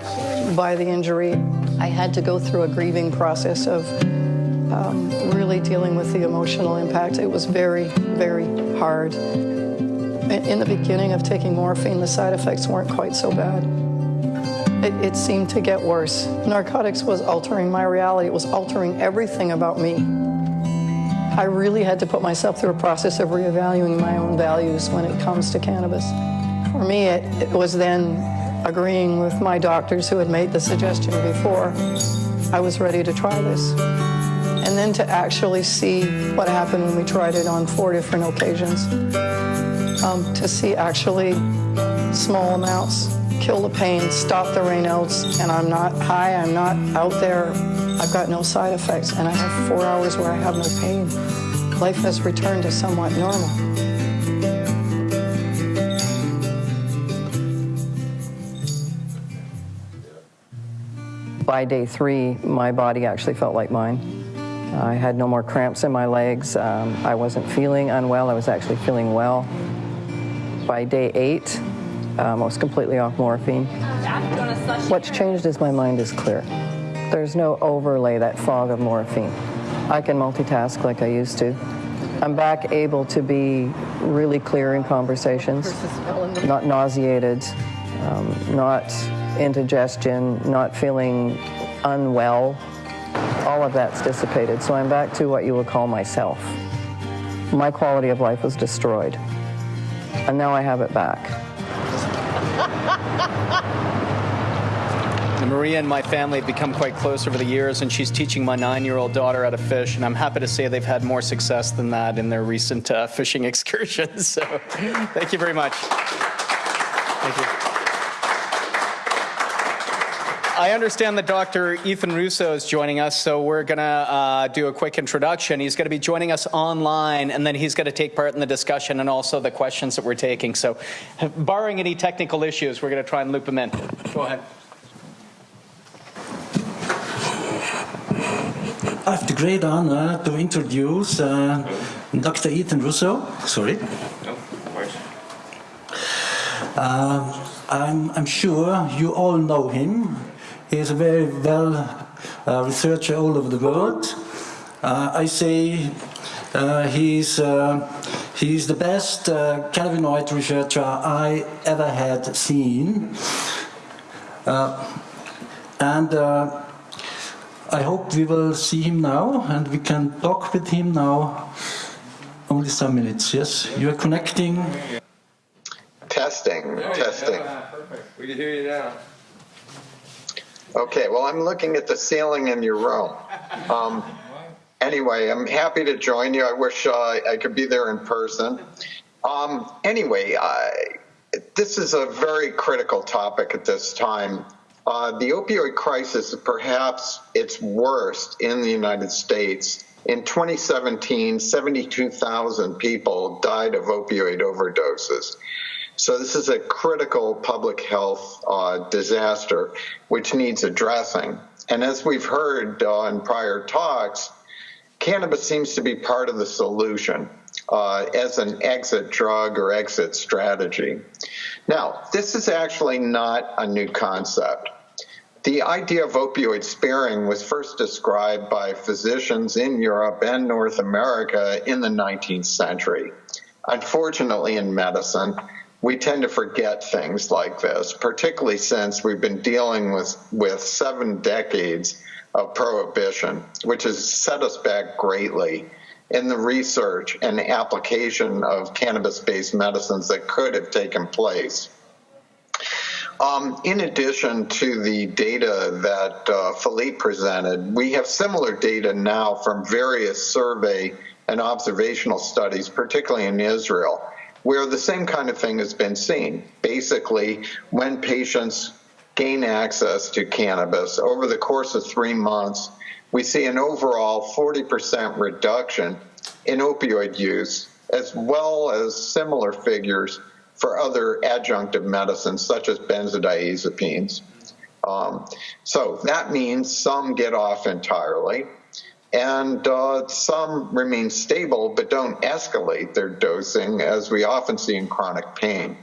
by the injury. I had to go through a grieving process of um, really dealing with the emotional impact. It was very, very hard. in the beginning of taking morphine, the side effects weren't quite so bad. It, it, seemed to get worse. Narcotics was altering my reality, it was altering everything about me. I really had to put myself through a process of reevaluating my own values when it comes to cannabis. For me, it, it was then agreeing with my doctors who had made the suggestion before. I was ready to try this. And then to actually see what happened when we tried it on four different occasions. Um, to see actually small amounts kill the pain, stop the Raynaud's, and I'm not high, I'm not out there, I've got no side effects, and I have four hours where I have no pain. Life has returned to somewhat normal. By day three, my body actually felt like mine. I had no more cramps in my legs. Um, I wasn't feeling unwell. I was actually feeling well. By day eight, um, I was completely off morphine. What's changed is my mind is clear. There's no overlay, that fog of morphine. I can multitask like I used to. I'm back able to be really clear in conversations, not nauseated, um, not indigestion, not feeling unwell. All of that's dissipated. So I'm back to what you would call myself. My quality of life was destroyed. And now I have it back. <laughs>
Maria and my family have become quite close over the years, and she's teaching my nine-year-old daughter how to fish. And I'm happy to say they've had more success than that in their recent uh, fishing <laughs> excursions. So, thank you very much. Thank you. I understand that Dr. Ethan Russo is joining us, so we're going to uh, do a quick introduction. He's going to be joining us online, and then he's going to take part in the discussion and also the questions that we're taking. So, barring any technical issues, we're going to try and loop him in. Go ahead.
I have the great honor to introduce uh, Dr. Ethan Russo. Sorry. No, uh, I'm, I'm sure you all know him. He is a very well uh, researcher all over the world. Uh, I say uh, he's, uh, he's the best cannabinoid researcher I ever had seen. and I hope we will see him now and we can talk with him now. Only some minutes, yes? You are connecting?
Testing, testing.
Yeah, perfect. We can hear you now.
Okay, well, I'm looking at the ceiling in your room. Um, anyway, I'm happy to join you. I wish uh, I could be there in person. Um, anyway, I, this is a very critical topic at this time. Uh, the opioid crisis is perhaps its worst in the United States. In 2017, 72,000 people died of opioid overdoses. So this is a critical public health uh, disaster which needs addressing. And as we've heard uh, in prior talks, cannabis seems to be part of the solution uh, as an exit drug or exit strategy. Now, this is actually not a new concept. The idea of opioid sparing was first described by physicians in Europe and North America in the 19th century. Unfortunately, in medicine, we tend to forget things like this, particularly since we've been dealing with, with seven decades of prohibition, which has set us back greatly in the research and application of cannabis based medicines that could have taken place. Um, in addition to the data that uh, Philippe presented, we have similar data now from various survey and observational studies, particularly in Israel, where the same kind of thing has been seen. Basically, when patients gain access to cannabis over the course of three months, we see an overall 40% reduction in opioid use, as well as similar figures for other adjunctive medicines such as benzodiazepines. Um, so that means some get off entirely, and uh, some remain stable but don't escalate their dosing, as we often see in chronic pain.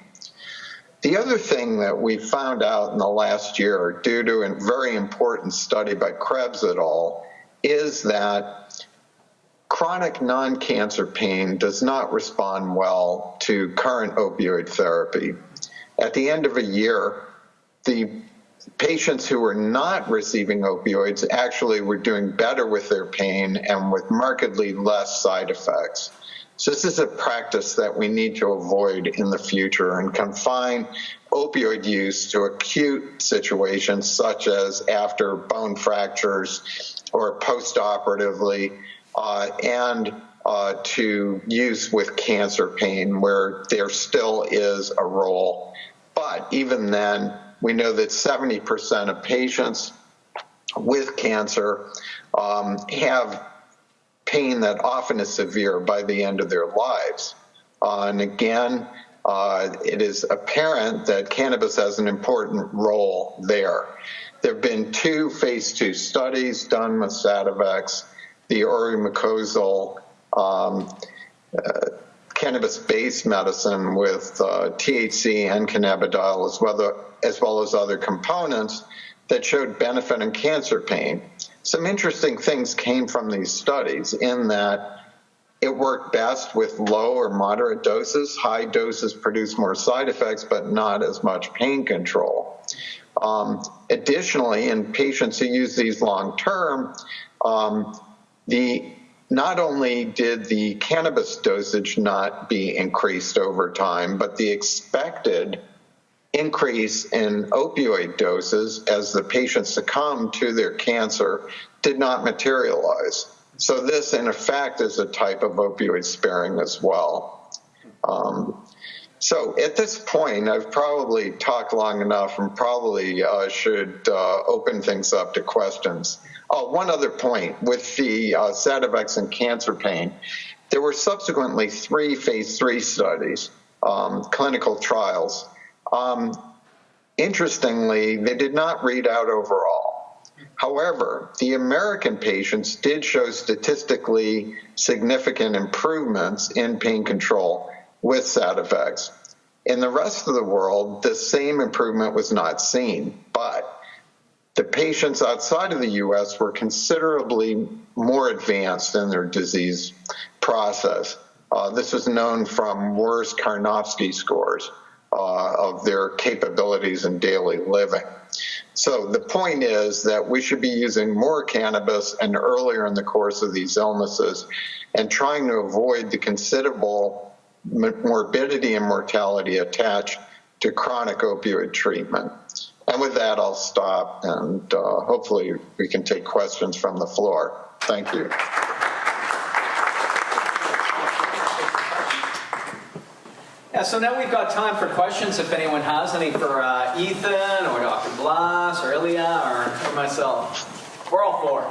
The other thing that we found out in the last year, due to a very important study by Krebs et al., is that chronic non cancer pain does not respond well to current opioid therapy. At the end of a year, the patients who were not receiving opioids actually were doing better with their pain and with markedly less side effects. So this is a practice that we need to avoid in the future and confine opioid use to acute situations such as after bone fractures or postoperatively uh, and uh, to use with cancer pain where there still is a role. But even then, we know that 70% of patients with cancer um, have pain that often is severe by the end of their lives. Uh, and again, uh, it is apparent that cannabis has an important role there. There have been two phase two studies done with Sativex, the oromucosal um, uh, cannabis-based medicine with uh, THC and cannabidiol as well, as well as other components that showed benefit in cancer pain. Some interesting things came from these studies in that it worked best with low or moderate doses. High doses produce more side effects, but not as much pain control. Um, additionally, in patients who use these long term, um, the not only did the cannabis dosage not be increased over time, but the expected increase in opioid doses as the patients succumbed to their cancer did not materialize. So this, in effect, is a type of opioid sparing as well. Um, so at this point, I've probably talked long enough and probably uh, should uh, open things up to questions. Oh, one other point with the uh, Sativex and cancer pain, there were subsequently three phase three studies, um, clinical trials um, interestingly, they did not read out overall. However, the American patients did show statistically significant improvements in pain control with Sativex. In the rest of the world, the same improvement was not seen, but the patients outside of the US were considerably more advanced in their disease process. Uh, this was known from worse Karnofsky scores uh, of their capabilities in daily living. So the point is that we should be using more cannabis and earlier in the course of these illnesses and trying to avoid the considerable morbidity and mortality attached to chronic opioid treatment. And with that, I'll stop and uh, hopefully we can take questions from the floor. Thank you.
Yeah, so now we've got time for questions if anyone has any for uh, Ethan or Dr. Blaas or Ilya or, or myself. We're all four.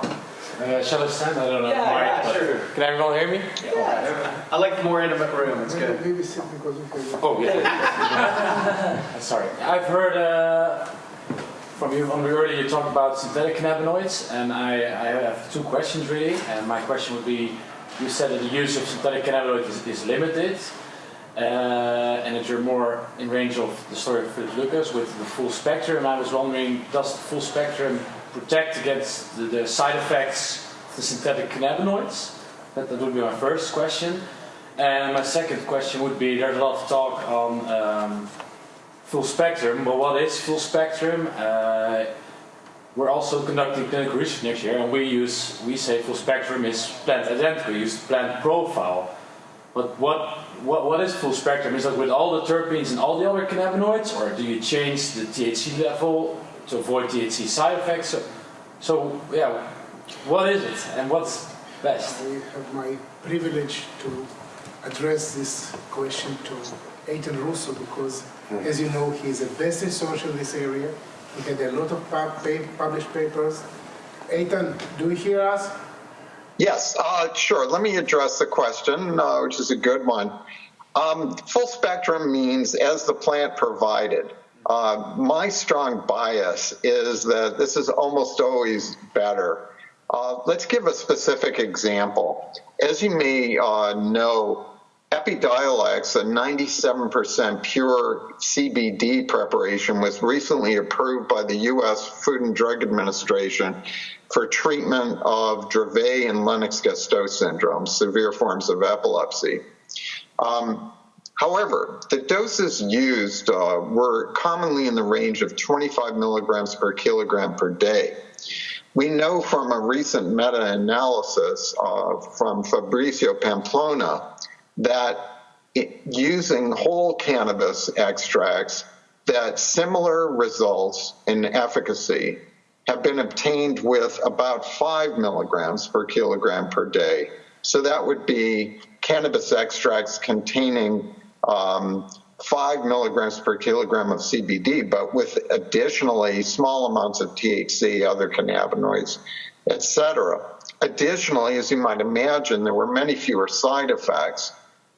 Uh, shall I stand? I don't know.
Yeah, yeah, sure.
Can everyone hear me?
Yeah. I like the more intimate room. It's good.
Maybe sit because we can.
Oh, yeah. <laughs> Sorry. I've heard uh, from you from earlier you talked about synthetic cannabinoids, and I, I have two questions really. And my question would be, you said that the use of synthetic cannabinoids is, is limited. Uh, and that you're more in range of the story of Philippe Lucas with the full spectrum. And I was wondering, does the full spectrum protect against the, the side effects of the synthetic cannabinoids? That, that, would be my first question. And my second question would be, there's a lot of talk on um, full spectrum, but what is full spectrum? Uh, we're also conducting clinical research next year, and we use we say full spectrum is plant identical. We use plant profile. But what what, what is full spectrum? Is that with all the terpenes and all the other cannabinoids, or do you change the THC level to avoid THC side effects? So, so yeah, what is it and what's best?
I have my privilege to address this question to Eitan Russo because. As you know, he's the best researcher in this area. He had a lot of pub published papers. Eitan, do you hear us?
Yes, uh, sure. Let me address the question, uh, which is a good one. Um, full spectrum means as the plant provided. Uh, my strong bias is that this is almost always better. Uh, let's give a specific example. As you may uh, know, Epidiolex, a 97% pure CBD preparation, was recently approved by the U.S. Food and Drug Administration for treatment of Dravet and Lennox-Gastaut syndrome, severe forms of epilepsy. Um, However, the doses used uh, were commonly in the range of 25 milligrams per kilogram per day. We know from a recent meta-analysis uh, from Fabricio Pamplona that using whole cannabis extracts, that similar results in efficacy have been obtained with about five milligrams per kilogram per day. So that would be cannabis extracts containing um, five milligrams per kilogram of CBD, but with additionally small amounts of THC, other cannabinoids, etc. Additionally, as you might imagine, there were many fewer side effects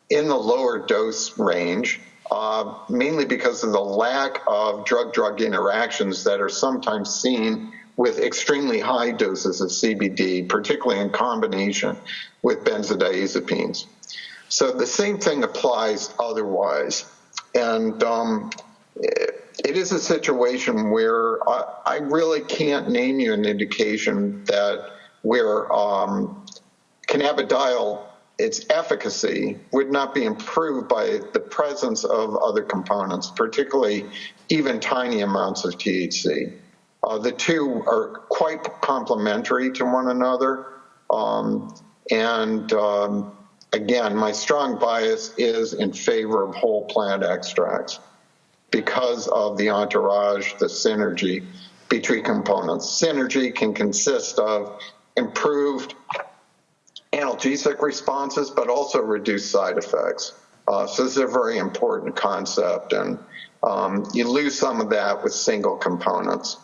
in the lower dose range, uh, mainly because of the lack of drug-drug interactions that are sometimes seen with extremely high doses of CBD, particularly in combination with benzodiazepines. So the same thing applies otherwise. And um, it is a situation where I, I, really can't name you an indication that where um, cannabidiol, its efficacy, would not be improved by the presence of other components, particularly even tiny amounts of THC. Uh, the two are quite complementary to one another. Um, and um, again, my strong bias is in favor of whole plant extracts because of the entourage, the synergy between components. Synergy can consist of improved analgesic responses, but also reduced side effects. Uh, so this is a very important concept, and um, you lose some of that with single components.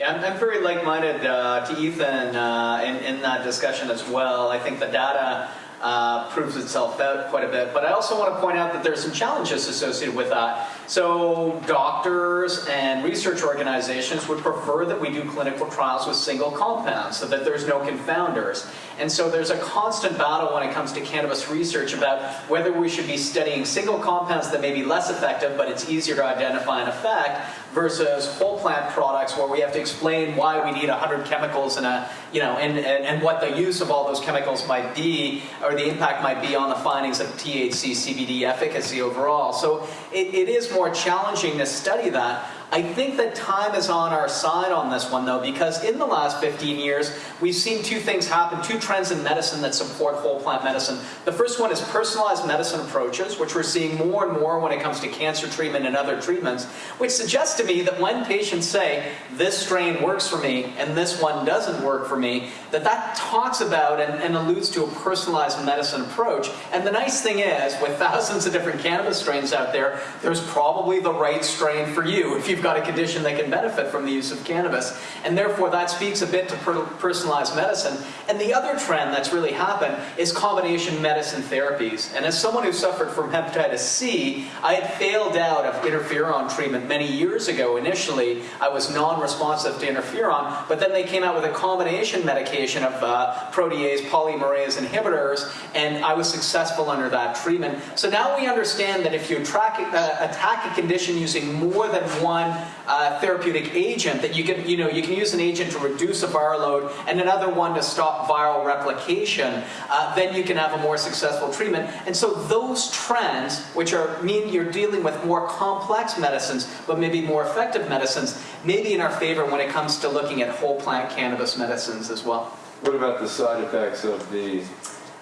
Yeah, I'm, very like-minded uh, to Ethan uh, in, in that discussion as well. I think the data uh, proves itself out quite a bit. But I also want to point out that there's some challenges associated with that. So doctors and research organizations would prefer that we do clinical trials with single compounds so that there's no confounders. And so there's a constant battle when it comes to cannabis research about whether we should be studying single compounds that may be less effective, but it's easier to identify an effect, versus whole plant products where we have to explain why we need 100 chemicals and a, you know, and, and, and what the use of all those chemicals might be, or the impact might be on the findings of THC, CBD efficacy overall. So it, it is more challenging to study that. I think that time is on our side on this one, though, because in the last 15 years, we've seen two things happen, two trends in medicine that support whole plant medicine. The first one is personalized medicine approaches, which we're seeing more and more when it comes to cancer treatment and other treatments, which suggests to me that when patients say, this strain works for me and this one doesn't work for me, that that talks about and, and alludes to a personalized medicine approach. And the nice thing is, with thousands of different cannabis strains out there, there's probably the right strain for you if you've got a condition that can benefit from the use of cannabis. And therefore that speaks a bit to per personalized medicine. And the other trend that's really happened is combination medicine therapies. And as someone who suffered from hepatitis C, I had failed out of interferon treatment many years ago. Initially, I was non-responsive to interferon, but then they came out with a combination medication of uh, protease polymerase inhibitors, and I was successful under that treatment. So now we understand that if you track, uh, attack a condition using more than one uh, therapeutic agent that you can, you know, you can use an agent to reduce a viral load and another one to stop viral replication, uh, then you can have a more successful treatment. And so those trends, which are mean you're dealing with more complex medicines, but maybe more effective medicines, may be in our favor when it comes to looking at whole plant cannabis medicines as well.
What about the side effects of the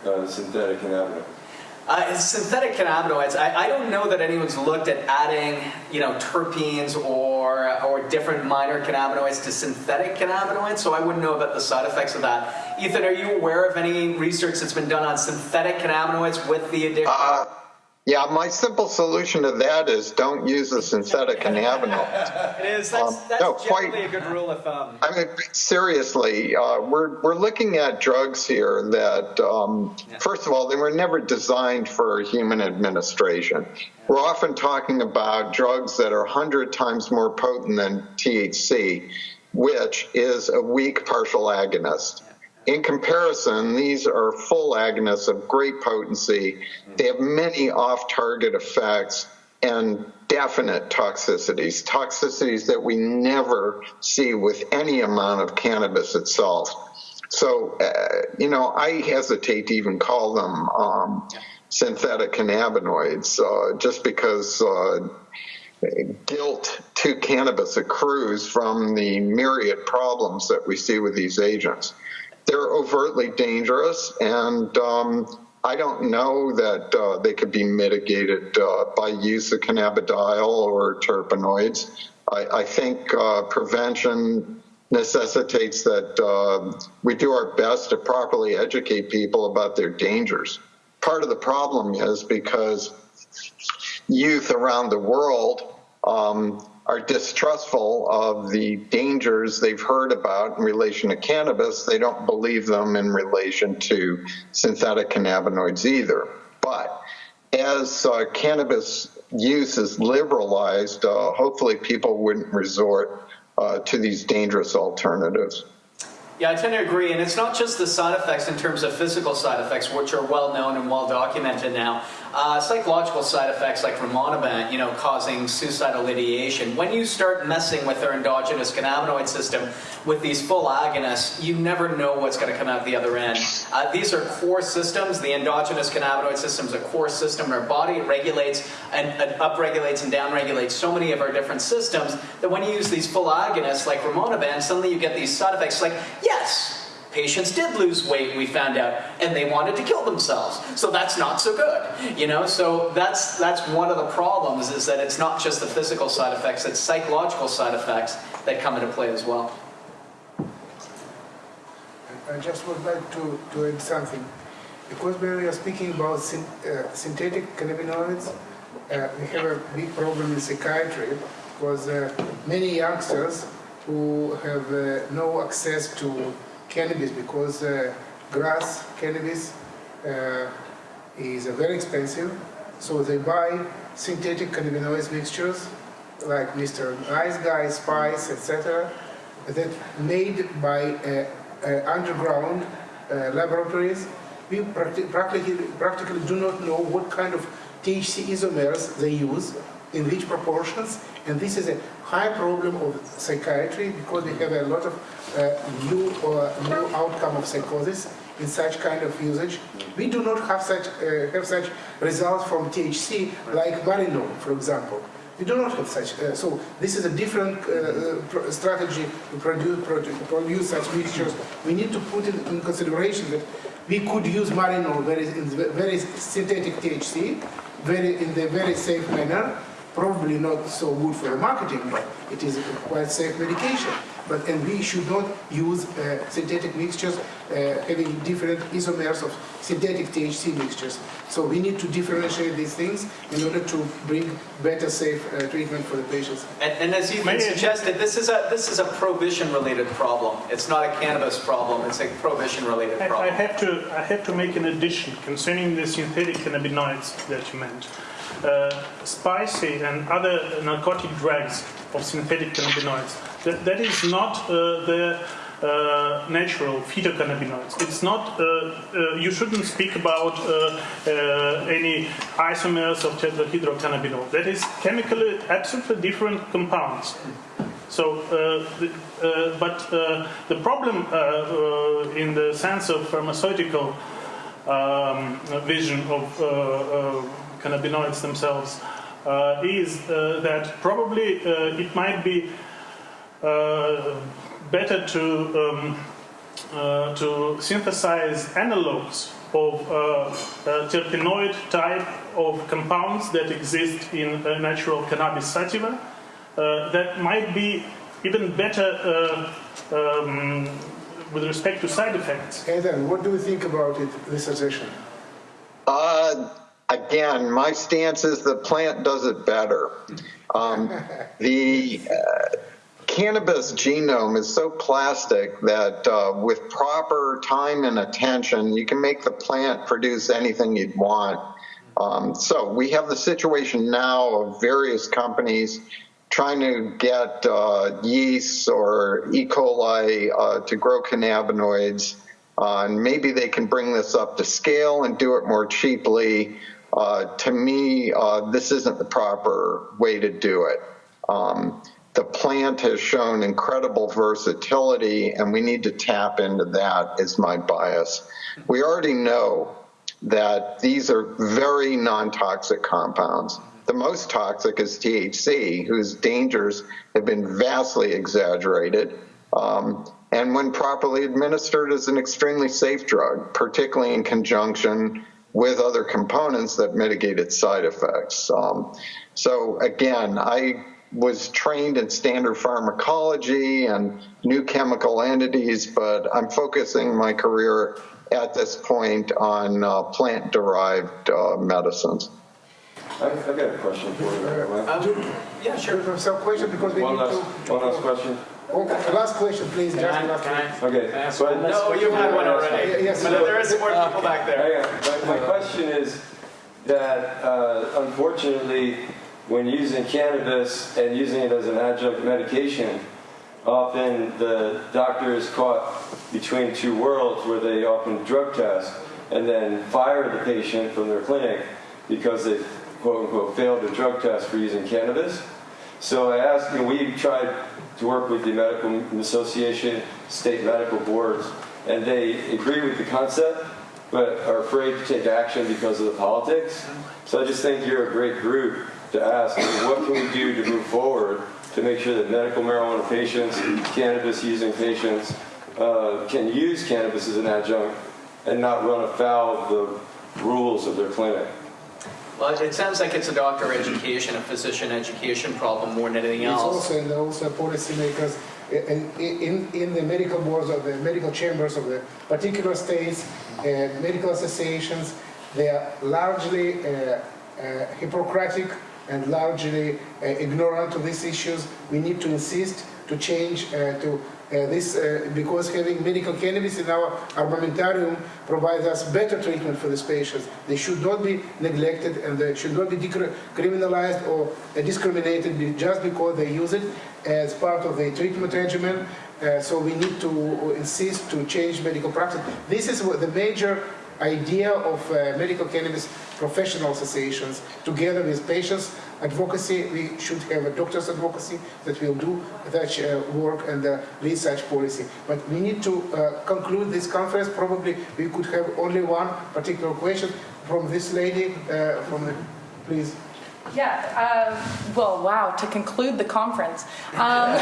uh, synthetic cannabinoids?
Uh, synthetic cannabinoids, I, I, don't know that anyone's looked at adding, you know, terpenes or, or different minor cannabinoids to synthetic cannabinoids, so I wouldn't know about the side effects of that. Ethan, are you aware of any research that's been done on synthetic cannabinoids with the addiction?
Uh, yeah, my simple solution to that is don't use a synthetic cannabinoid.
it is. That's, um, that's no, quite, a good rule of thumb.
I mean, seriously, uh, we're we're looking at drugs here that, um, yeah. first of all, they were never designed for human administration. Yeah. We're often talking about drugs that are hundred times more potent than THC, which is a weak partial agonist. In comparison, these are full agonists of great potency. They have many off-target effects and definite toxicities, toxicities that we never see with any amount of cannabis itself. So, uh, you know, I hesitate to even call them um, synthetic cannabinoids uh, just because uh, guilt to cannabis accrues from the myriad problems that we see with these agents. They're overtly dangerous, and um, I don't know that uh, they could be mitigated uh, by use of cannabidiol or terpenoids. I, I think uh, prevention necessitates that uh, we do our best to properly educate people about their dangers. Part of the problem is because youth around the world um, are distrustful of the dangers they've heard about in relation to cannabis. They don't believe them in relation to synthetic cannabinoids either. But as uh, cannabis use is liberalized, uh, hopefully people wouldn't resort uh, to these dangerous alternatives.
Yeah, I tend to agree. And it's not just the side effects in terms of physical side effects, which are well known and well documented now. Uh, psychological side effects like rimonabant, you know, causing suicidal ideation. When you start messing with their endogenous cannabinoid system with these full agonists, you never know what's going to come out the other end. Uh, these are core systems. The endogenous cannabinoid system is a core system in our body. It regulates and, and upregulates and downregulates so many of our different systems that when you use these full agonists like rimonabant, suddenly you get these side effects like, yes, Patients did lose weight, we found out, and they wanted to kill themselves. So that's not so good, you know. So that's that's one of the problems is that it's not just the physical side effects; it's psychological side effects that come into play as well.
I just would like to, to add something. Because when we are speaking about syn uh, synthetic cannabinoids, uh, we have a big problem in psychiatry because uh, many youngsters who have uh, no access to cannabis because uh, grass cannabis uh, is very expensive. So they buy synthetic cannabinoids mixtures like Mr. Nice Guy, Spice, etc. that made by uh, uh, underground uh, laboratories. We practically, practically do not know what kind of THC isomers they use in which proportions and this is a high problem of psychiatry because we have a lot of uh, new, uh, new outcome of psychosis in such kind of usage. We do not have such, uh, have such results from THC like Marinol, for example. We do not have such. Uh, so this is a different uh, uh strategy to produce, produce such mixtures. We need to put in consideration that we could use Marinol very, very synthetic THC, very in the very safe manner, probably not so good for the marketing, but it is a quite safe medication. But and we should not use uh, synthetic mixtures uh, having different isomers of synthetic THC mixtures. So we need to differentiate these things in order to bring better, safe uh, treatment for the patients.
And, and as you suggested, this is a this is a prohibition-related problem. It's not a cannabis problem. It's a prohibition-related problem.
I, I have to I have to make an addition concerning the synthetic cannabinoids that you mentioned uh, spicy and other narcotic drugs of synthetic cannabinoids. That, that is not uh, the uh, natural phytocannabinoids. It's not, uh, uh, you shouldn't speak about uh, any isomers of tetrahydrocannabinol. That is chemically absolutely different compounds. So, the, but the problem in the sense of pharmaceutical um, vision of cannabinoids themselves uh, is uh, that probably uh, it might be better to um, to synthesize analogs of uh, terpenoid type of compounds that exist in uh, natural cannabis sativa uh, that might be even better um, with respect to side effects.
Aidan, what do you think about it, this suggestion?
Uh, again, my stance is the plant does it better. Um, <laughs> the uh, cannabis genome is so plastic that uh, with proper time and attention, you can make the plant produce anything you'd want. Um, so we have the situation now of various companies trying to get uh, yeasts or E. coli uh, to grow cannabinoids. Uh, and maybe they can bring this up to scale and do it more cheaply. Uh, to me, uh, this isn't the proper way to do it. Um, the plant has shown incredible versatility, and we need to tap into that, is my bias. We already know that these are very non-toxic compounds. The most toxic is THC, whose dangers have been vastly exaggerated. Um, and when properly administered is an extremely safe drug, particularly in conjunction with other components that mitigate its side effects. Um, so again, I was trained in standard pharmacology and new chemical entities, but I'm focusing my career at this point on uh, plant-derived uh, medicines.
I've, I've got a question for you. by the way.
Um, yeah, sure.
Some question because we
One
need
last,
to.
one last question.
Okay, last question, please.
Can
just
I,
last
can I.
Okay.
can I ask
but-
No, you had one already.
Yeah, yes,
but
you
there is some more people back there.
Hang. My, my question is that uh, unfortunately, when using cannabis and using it as an adjunct medication, often the doctor is caught between two worlds where they often drug test and then fire the patient from their clinic because they quote unquote failed the drug test for using cannabis. So I asked, you know, we tried to work with the Medical Association, state medical boards, and they agree with the concept, but are afraid to take action because of the politics. So I just think you're a great group to ask, what can we do to move forward to make sure that medical marijuana patients, cannabis using patients, uh, can use cannabis as an adjunct and not run afoul of the rules of their clinic.
Well, it sounds like it's a doctor education, a physician education problem more than anything else.
It's also, and also policymakers in, in, in the medical boards of the medical chambers of the particular states, uh, medical associations, they are largely uh, uh, Hippocratic and largely uh, ignorant of these issues. We need to insist to change uh, to this uh, because having medical cannabis in our armamentarium provides us better treatment for these patients. They should not be neglected and they should not be criminalized or uh, discriminated just because they use it as part of the treatment regimen. Uh, so we need to insist to change medical practice. This is what the major idea of uh, medical cannabis professional associations together with patients advocacy. We should have a doctor's advocacy that will do such uh, work and uh, lead such policy. But we need to uh, conclude this conference. Probably we could have only one particular question from this lady. Uh, from the, please.
Yeah, um, well, wow, to conclude the conference. Um, <laughs>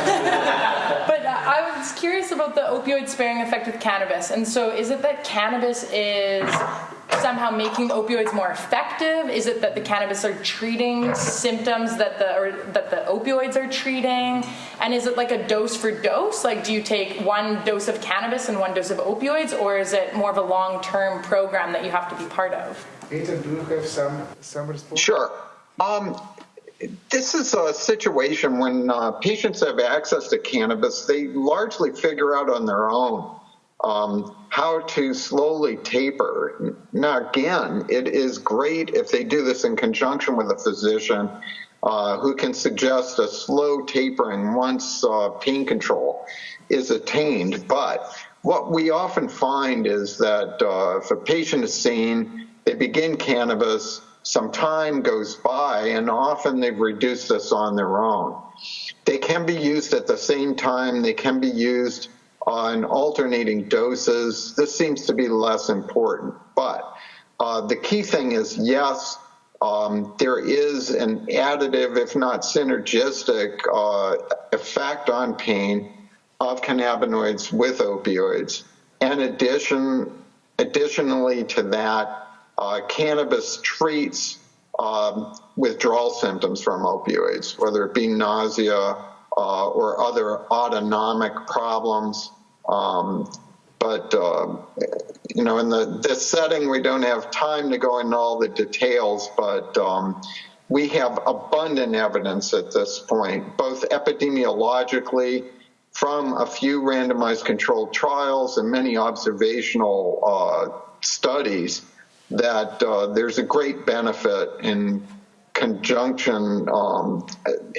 but uh, I was curious about the opioid sparing effect with cannabis. And so, is it that cannabis is somehow making opioids more effective? Is it that the cannabis are treating symptoms that the or that the opioids are treating? And is it like a dose for dose? Like, do you take one dose of cannabis and one dose of opioids, or is it more of a long-term program that you have to be part of?
Ethan, do you have some some response?
Sure. Um, this is a situation when uh, patients have access to cannabis, they largely figure out on their own um, how to slowly taper. Now, again, it is great if they do this in conjunction with a physician uh, who can suggest a slow tapering once uh, pain control is attained. But what we often find is that uh, if a patient is seen, they begin cannabis, some time goes by, and often they've reduced this on their own. They can be used at the same time, they can be used on alternating doses. This seems to be less important. But uh, the key thing is yes, um, there is an additive, if not synergistic, uh, effect on pain of cannabinoids with opioids. And addition, additionally to that, uh, cannabis treats um, withdrawal symptoms from opioids, whether it be nausea uh, or other autonomic problems. Um, but uh, you know, in the this setting, we don't have time to go into all the details. But um, we have abundant evidence at this point, both epidemiologically from a few randomized controlled trials and many observational uh, studies that uh, there's a great benefit in conjunction, um,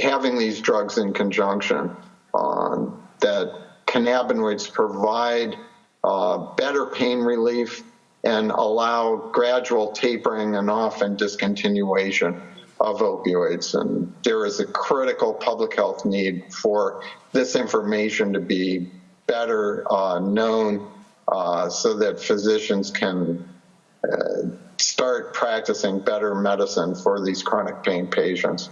having these drugs in conjunction, um, that cannabinoids provide uh, better pain relief and allow gradual tapering and often discontinuation of opioids. And there is a critical public health need for this information to be better uh, known uh, so that physicians can uh, start practicing better medicine for these chronic pain patients.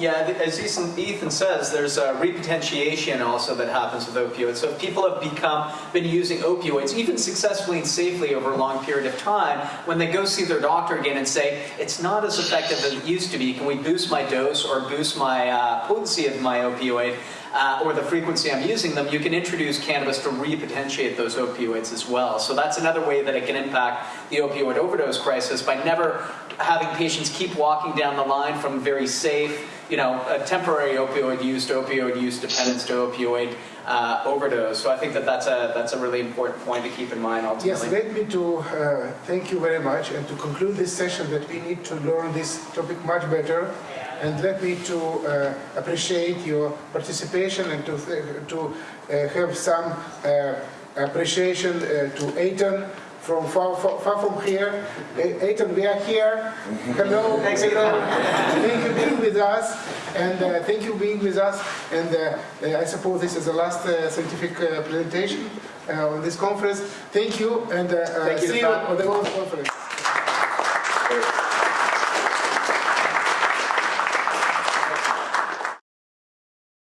Yeah, as Ethan, says, there's a repotentiation also that happens with opioids. So if people have become been using opioids, even successfully and safely over a long period of time, when they go see their doctor again and say it's not as effective as it used to be, can we boost my dose or boost my uh, potency of my opioid? Uh, or the frequency I'm using them, you can introduce cannabis to repotentiate those opioids as well. So that's another way that it can impact the opioid overdose crisis by never having patients keep walking down the line from very safe, you know, a temporary opioid use to opioid use dependence to opioid uh, overdose. So I think that that's a that's a really important point to keep in mind ultimately.
Yes, let me to uh, thank you very much and to conclude this session that we need to learn this topic much better and let me to uh, appreciate your participation and to, th- to uh, have some uh, appreciation uh, to Aiton from far, far, far from here. Aiton, we are here. Hello. <laughs> Thank you for being with us and uh, thank you being with us and uh, uh, I suppose this is the last uh, scientific uh, presentation uh, on this conference. Thank you and uh, uh,
Thank you,
see you on the World Conference.